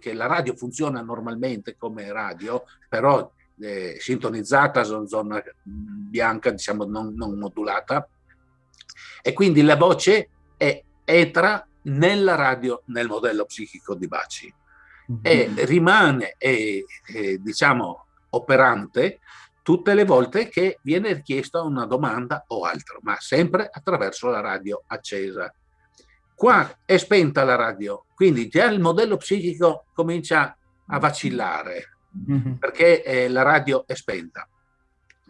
che la radio funziona normalmente come radio, però eh, sintonizzata su zona bianca, diciamo non, non modulata, e quindi la voce è, entra nella radio nel modello psichico di Baci mm -hmm. e rimane, e, e, diciamo, operante tutte le volte che viene richiesta una domanda o altro, ma sempre attraverso la radio accesa. Qua è spenta la radio, quindi già il modello psichico comincia a vacillare, mm -hmm. perché eh, la radio è spenta.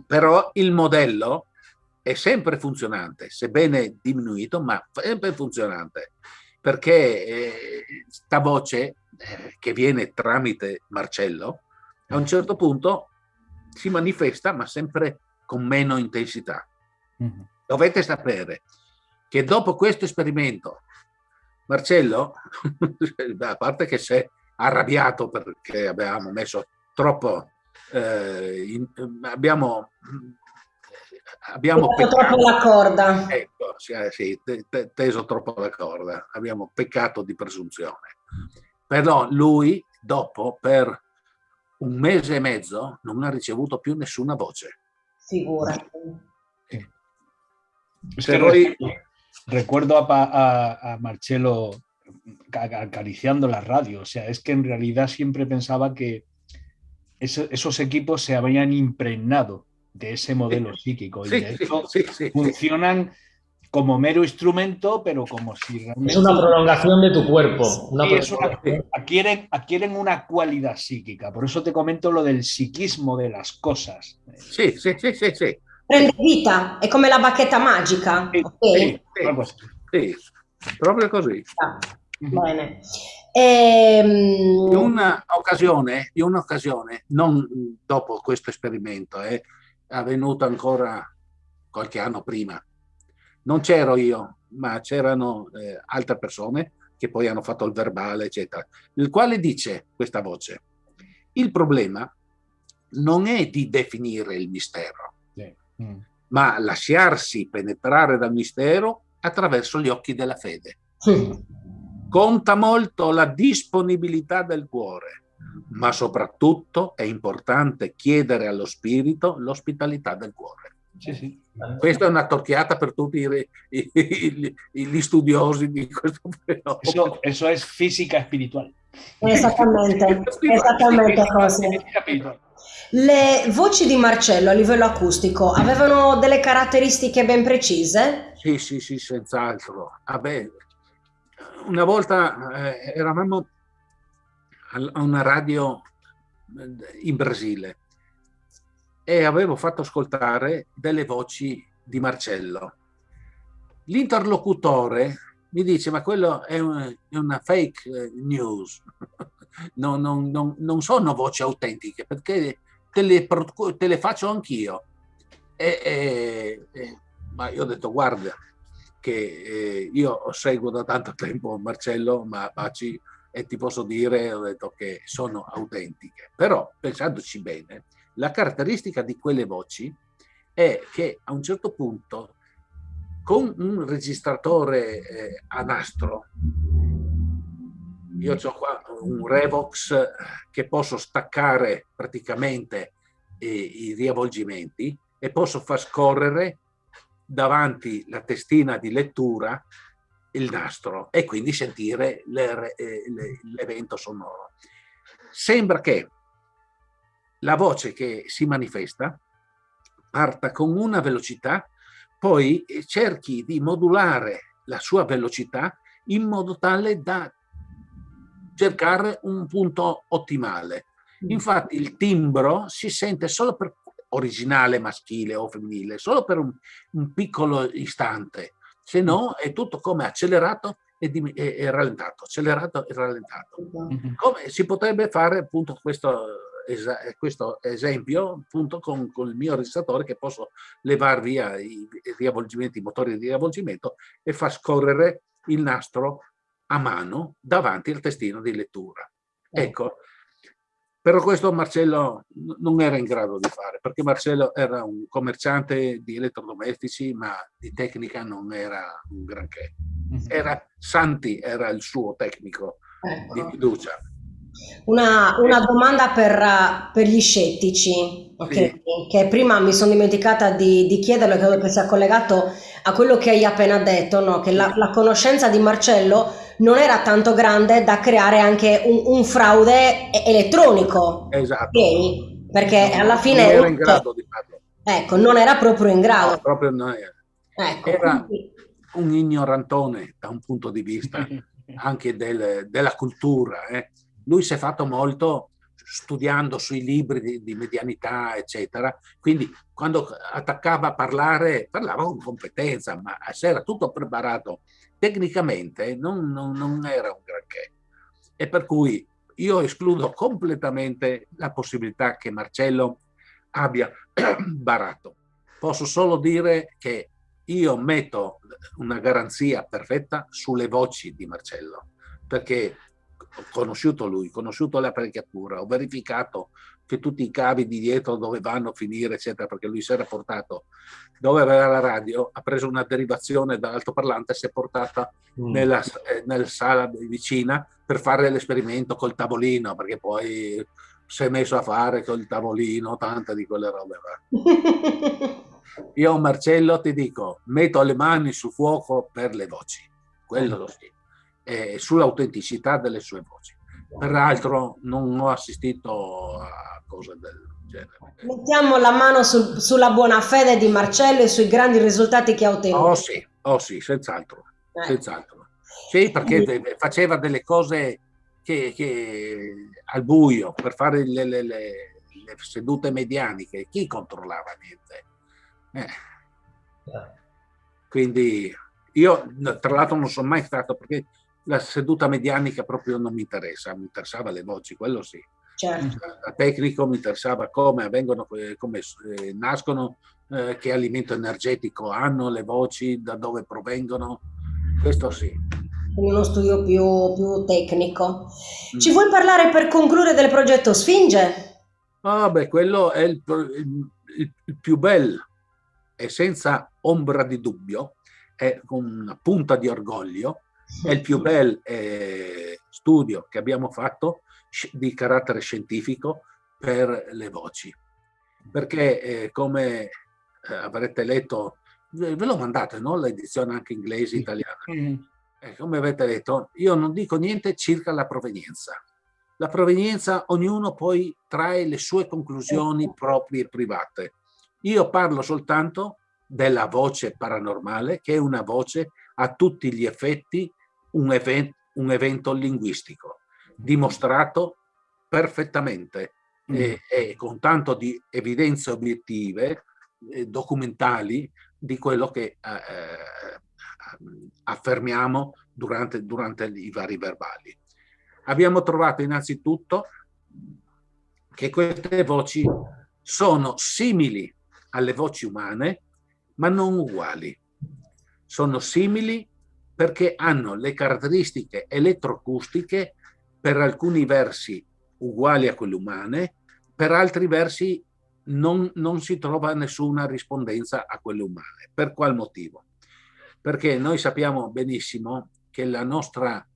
Però il modello è sempre funzionante, sebbene diminuito, ma sempre funzionante perché eh, sta voce eh, che viene tramite Marcello a un certo punto si manifesta ma sempre con meno intensità. Mm -hmm. Dovete sapere che dopo questo esperimento Marcello, a parte che si è arrabbiato perché abbiamo messo troppo, eh, in, abbiamo abbiamo peccato troppo la corda. Ecco, sì, eh, sì, teso troppo la corda, abbiamo peccato di presunzione. Però lui, dopo, per un mese e mezzo, non ha ricevuto più nessuna voce. Figurati. Se voi... Recuerdo a, a, a Marcelo acariciando la radio, o sea, es que en realidad siempre pensaba que esos equipos se habían impregnado de ese modelo psíquico. Y de hecho funcionan como mero instrumento, pero como si realmente... Es una prolongación de tu cuerpo. Una adquieren, adquieren una cualidad psíquica. Por eso te comento lo del psiquismo de las cosas. Sí, sí, sí, sí. sí. Prende vita, è come la bacchetta magica. Sì, okay? sì, sì, proprio così. Ah, bene. Ehm... In un'occasione, un'occasione, non dopo questo esperimento, eh, avvenuto ancora qualche anno prima. Non c'ero io, ma c'erano eh, altre persone che poi hanno fatto il verbale, eccetera, il quale dice questa voce, il problema non è di definire il mistero. Mm. ma lasciarsi penetrare dal mistero attraverso gli occhi della fede. Sì. Conta molto la disponibilità del cuore ma soprattutto è importante chiedere allo spirito l'ospitalità del cuore. Sì, sì. Questa è una torchiata per tutti i, i, i, gli studiosi di questo fenomeno. Eso, eso es fisica spirituale. Esattamente, esattamente così. Le voci di Marcello a livello acustico avevano delle caratteristiche ben precise? Sì, sì, sì, senz'altro. Ah, una volta eh, eravamo a una radio eh, in Brasile e avevo fatto ascoltare delle voci di Marcello. L'interlocutore mi dice ma quello è una, è una fake eh, news, non, non, non, non, sono voci autentiche perché te le, te le faccio anch'io. E, e, e, ma io ho detto guarda che eh, io seguo da tanto tempo Marcello ma Baci e ti posso dire, ho detto che sono autentiche. Però, pensandoci bene, la caratteristica di quelle voci è che a un certo punto, con un registratore eh, a nastro, io ho qua un Revox che posso staccare praticamente eh, i riavvolgimenti e posso far scorrere davanti la testina di lettura il nastro e quindi sentire eh, l'evento sonoro. Sembra che la voce che si manifesta parta con una velocità, poi cerchi di modulare la sua velocità in modo tale da cercare un punto ottimale. Mm. Infatti il timbro si sente solo per originale maschile o femminile, solo per un, un piccolo istante, se no mm. è tutto come accelerato e, e, e rallentato, accelerato e rallentato. Mm-hmm. Come si potrebbe fare appunto questo, questo esempio appunto con, con, il mio registratore che posso levare via i, i riavvolgimenti, i motori di riavvolgimento e far scorrere il nastro a mano davanti al testino di lettura. Ecco, però questo Marcello non era in grado di fare, perché Marcello era un commerciante di elettrodomestici, ma di tecnica non era un granché. Mhm. Era Santi, era il suo tecnico ecco. di fiducia. Una, una domanda per, per, gli scettici, okay? sì. che prima mi sono dimenticata di, di chiederlo, credo che sia collegato a quello che hai appena detto, no? che la, la conoscenza di Marcello non era tanto grande da creare anche un, un fraude elettronico. Esatto. Okay? Perché no, alla fine... Non era in grado di farlo. Ecco, non era proprio in grado. No, proprio non era. Ecco, era quindi... un ignorantone da un punto di vista anche del, della cultura. Eh. Lui si è fatto molto studiando sui libri di, di, medianità, eccetera. Quindi quando attaccava a parlare, parlava con competenza, ma se era tutto preparato tecnicamente non, non, non era un granché. E per cui io escludo completamente la possibilità che Marcello abbia barato. Posso solo dire che io metto una garanzia perfetta sulle voci di Marcello, perché ho conosciuto lui, ho conosciuto l'apparecchiatura, ho verificato che tutti i cavi di dietro dovevano finire, eccetera, perché lui si era portato dove aveva la radio, ha preso una derivazione dall'altoparlante e si è portata mm. nella, eh, nella, sala vicina per fare l'esperimento col tavolino, perché poi si è messo a fare col tavolino tante di quelle robe. Io Marcello ti dico, metto le mani sul fuoco per le voci, quello lo sì, e sull'autenticità delle sue voci. Peraltro non ho assistito a cose del genere. Mettiamo la mano sul, sulla buona fede di Marcello e sui grandi risultati che ha ottenuto. Oh sì, oh sì senz'altro. Eh. senz'altro. Sì, perché faceva delle cose che, che, al buio per fare le, le, le, le sedute medianiche. Chi controllava niente? Eh. Quindi io tra l'altro non sono mai stato perché la seduta medianica proprio non mi interessa, mi interessava le voci, quello sì. Certo. Tecnico mi interessava come avvengono, eh, come eh, nascono, eh, che alimento energetico hanno le voci, da dove provengono, questo sì. Uno studio più, più tecnico. Mm. Ci vuoi parlare per concludere del progetto Sfinge? Ah, beh, quello è il, il, il, più bello e senza ombra di dubbio, è con una punta di orgoglio, è il più bel eh, studio che abbiamo fatto di carattere scientifico per le voci. Perché eh, come eh, avrete letto, ve l'ho mandato, no? l'edizione anche inglese, italiana. Mm. Eh, come avete letto, io non dico niente circa la provenienza. La provenienza, ognuno poi trae le sue conclusioni proprie e private. Io parlo soltanto della voce paranormale, che è una voce a tutti gli effetti un, event, un evento linguistico, dimostrato perfettamente mm. e, e, con tanto di evidenze obiettive, eh, documentali, di quello che eh, eh, affermiamo durante, durante i vari verbali. Abbiamo trovato innanzitutto che queste voci sono simili alle voci umane, ma non uguali. Sono simili perché hanno le caratteristiche elettroacustiche per alcuni versi uguali a quelle umane, per altri versi non, non si trova nessuna rispondenza a quelle umane. Per qual motivo? Perché noi sappiamo benissimo che la nostra,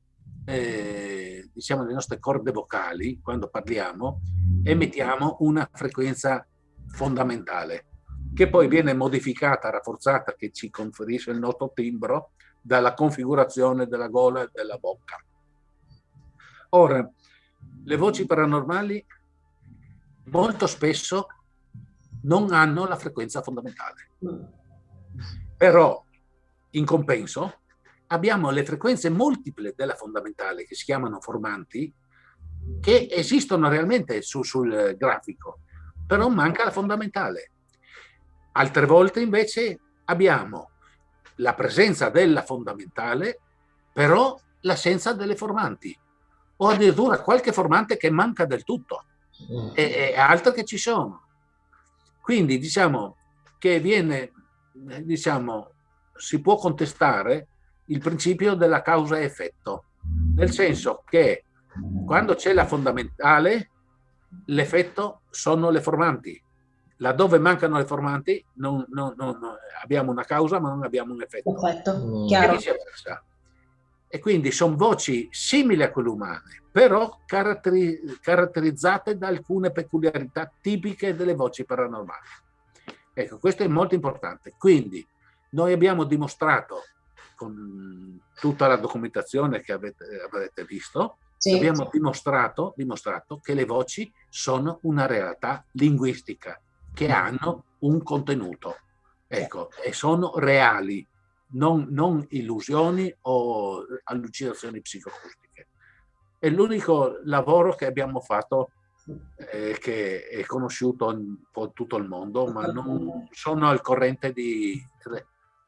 eh, diciamo, le nostre corde vocali, quando parliamo, emettiamo una frequenza fondamentale che poi viene modificata, rafforzata, che ci conferisce il nostro timbro dalla configurazione della gola e della bocca. Ora, le voci paranormali molto spesso non hanno la frequenza fondamentale. Però, in compenso, abbiamo le frequenze multiple della fondamentale, che si chiamano formanti, che esistono realmente su, sul grafico, però manca la fondamentale. Altre volte invece abbiamo la presenza della fondamentale, però l'assenza delle formanti, o addirittura qualche formante che manca del tutto, mm. e, e altre che ci sono. Quindi diciamo che viene, diciamo, si può contestare il principio della causa-effetto, nel senso che quando c'è la fondamentale, l'effetto sono le formanti. Laddove mancano le formanti, non, non, non, abbiamo una causa, ma non abbiamo un effetto. Perfetto, mm. chiaro. E E quindi sono voci simili a quelle umane, però caratteri caratterizzate da alcune peculiarità tipiche delle voci paranormali. Ecco, questo è molto importante. Quindi noi abbiamo dimostrato con tutta la documentazione che avete, avrete visto, sì. abbiamo dimostrato, dimostrato che le voci sono una realtà linguistica, che hanno un contenuto, ecco, e sono reali, non, non illusioni o allucinazioni psicoacustiche. È l'unico lavoro che abbiamo fatto eh, che è conosciuto in tutto il mondo, ma non sono al corrente di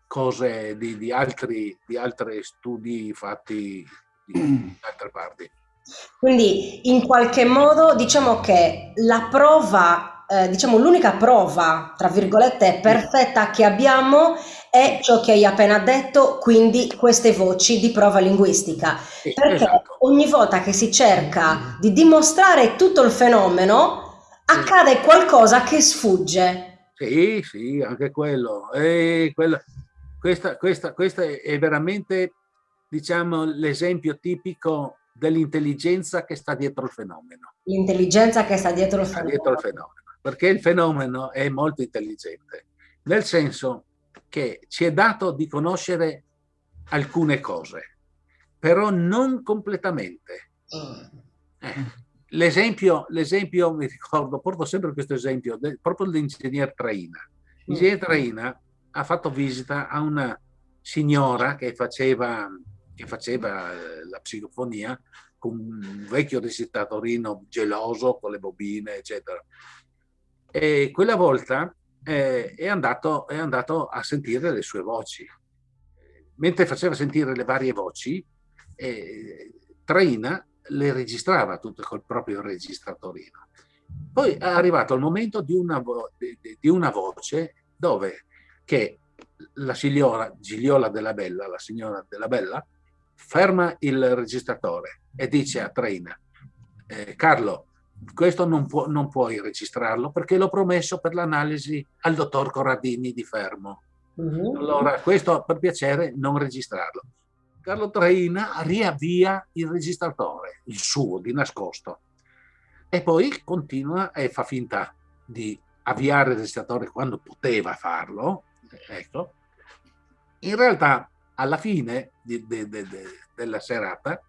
cose di, di, altri, di altri studi fatti in altre parti. Quindi in qualche modo diciamo che la prova, eh, diciamo l'unica prova, tra virgolette, perfetta che abbiamo è ciò che hai appena detto, quindi queste voci di prova linguistica. Sì, Perché esatto. ogni volta che si cerca di dimostrare tutto il fenomeno, accade qualcosa che sfugge. Sì, sì, anche quello. E quello questa, questa, questa è veramente, diciamo, l'esempio tipico dell'intelligenza che sta dietro il fenomeno. L'intelligenza che sta dietro il fenomeno. Dietro il fenomeno. Perché il fenomeno è molto intelligente, nel senso che ci è dato di conoscere alcune cose, però non completamente. Mm. Eh, l'esempio, l'esempio, mi ricordo, porto sempre questo esempio, de, proprio dell'ingegner Traina. L'ingegner mm. Traina ha fatto visita a una signora che faceva, che faceva eh, la psicofonia con un vecchio registratorino geloso con le bobine, eccetera. E quella volta eh, è, andato, è andato a sentire le sue voci. Mentre faceva sentire le varie voci, eh, Traina le registrava tutte col proprio registratorino. Poi è arrivato il momento di una, di, una voce dove che la signora Gigliola della Bella, la signora della Bella, ferma il registratore e dice a Traina, eh, Carlo, questo non, può, non, puoi registrarlo perché l'ho promesso per l'analisi al dottor Corradini di Fermo. Uh mm-hmm. -huh. Allora, questo per piacere non registrarlo. Carlo Traina riavvia il registratore, il suo, di nascosto, e poi continua e fa finta di avviare il registratore quando poteva farlo, ecco, in realtà alla fine di, de, de, de, della serata,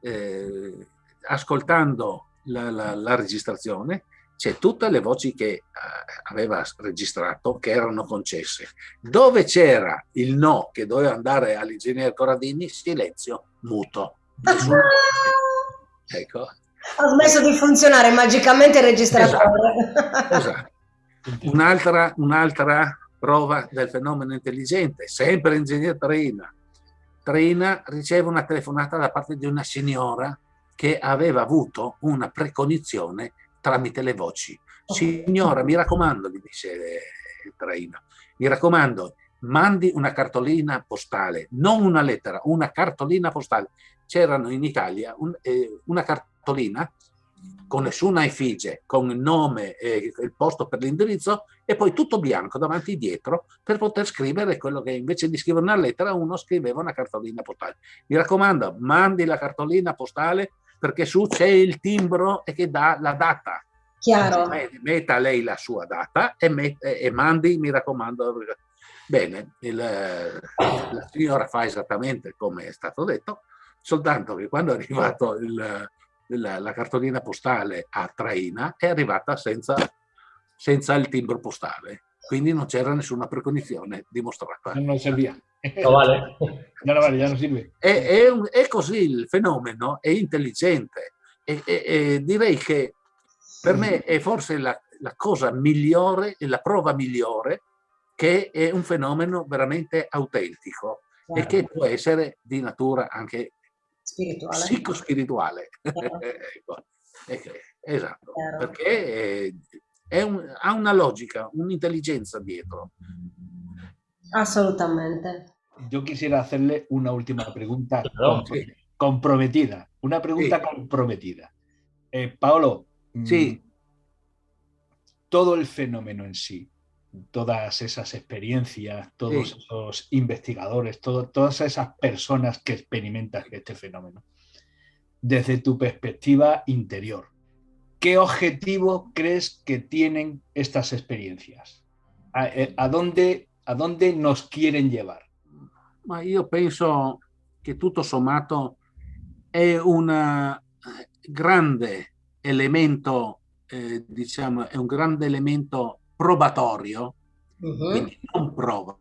eh, ascoltando la, la, la registrazione, c'è tutte le voci che eh, aveva registrato che erano concesse. Dove c'era il no che doveva andare all'ingegnere Corradini, silenzio muto. ecco. Ha smesso di funzionare magicamente il registratore. Esatto. esatto. Un'altra, un'altra prova del fenomeno intelligente, sempre ingegnere Trina. Trina riceve una telefonata da parte di una signora che aveva avuto una precognizione tramite le voci. Signora, mi raccomando, gli dice eh, Traina, mi raccomando, mandi una cartolina postale, non una lettera, una cartolina postale. C'erano in Italia un, eh, una cartolina con nessuna effigie, con il nome e il posto per l'indirizzo e poi tutto bianco davanti e dietro per poter scrivere quello che invece di scrivere una lettera uno scriveva una cartolina postale. Mi raccomando, mandi la cartolina postale perché su c'è il timbro e che dà la data. Chiaro. Metta lei la sua data e, met, e mandi, mi raccomando. Bene, il, la signora fa esattamente come è stato detto, soltanto che quando è il, la cartolina postale a Traina è arrivata senza, senza il timbro postale, quindi non c'era nessuna precognizione dimostrata. Non serviva. No vale. No vale, ya no sirve. È, è, un, è così il fenomeno, è intelligente e, e, e direi che per me è forse la, la cosa migliore e la prova migliore che è un fenomeno veramente autentico certo. e che può essere di natura anche spirituale. psicospirituale. ecco. Esatto, certo. perché è un, ha una logica, un'intelligenza dietro. Assolutamente. Yo quisiera hacerle una última pregunta comprometida, una pregunta sí. comprometida. Eh, Paolo, Mm. Sí. Todo el fenómeno en sí, todas esas experiencias, todos Sí. esos investigadores, todo- todas esas personas que experimentan este fenómeno, desde tu perspectiva interior, ¿qué objetivo crees que tienen estas experiencias? ¿A, eh, a dónde, a dónde nos quieren llevar? Ma io penso che tutto sommato è un eh, grande elemento, eh, diciamo, è un grande elemento probatorio, Mhm. quindi non prova,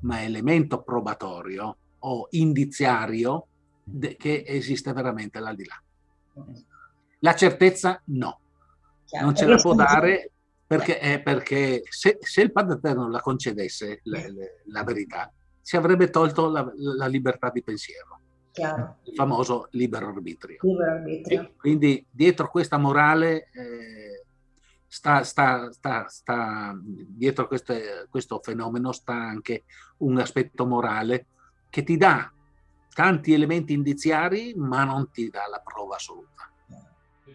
ma elemento probatorio o indiziario che esiste veramente l'aldilà. La certezza no, Chiaro. non ce la può dare perché, eh, perché se, se il Padre Eterno la concedesse le- le- la verità, si avrebbe tolto la, la libertà di pensiero, Chiaro. il famoso libero arbitrio. Libero arbitrio. Quindi dietro questa morale, eh, sta, sta, sta, sta- dietro queste- questo fenomeno sta anche un aspetto morale che ti dà tanti elementi indiziari, ma non ti dà la prova assoluta.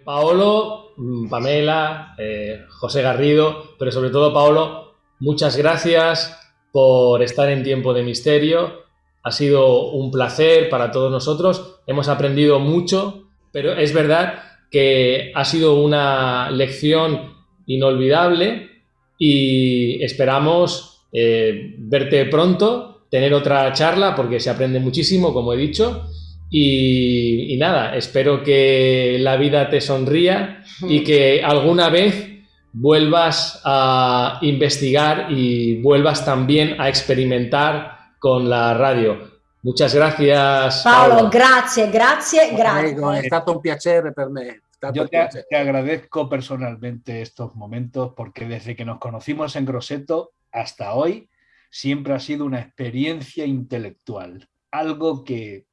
Paolo, mm, Pamela, eh, José Garrido, pero sobre todo Paolo, muchas gracias por estar en Tiempo de Misterio. Ha sido un placer para todos nosotros. Hemos aprendido mucho, pero es verdad que ha sido una lección inolvidable y esperamos eh, verte pronto, tener otra charla porque se aprende muchísimo, como he dicho. Y, y nada, espero que la vida te sonría y que alguna vez vuelvas a investigar y vuelvas también a experimentar con la radio. Muchas gracias. Paolo, grazie, grazie, Prego, è grazie. stato un piacere per me. Yo te, agradezco personalmente estos momentos porque desde que nos conocimos en Grosseto hasta hoy siempre ha sido una experiencia intelectual, algo que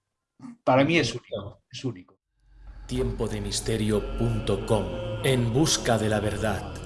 para mí es único. Es único. Tiempodemisterio.com En busca de la verdad.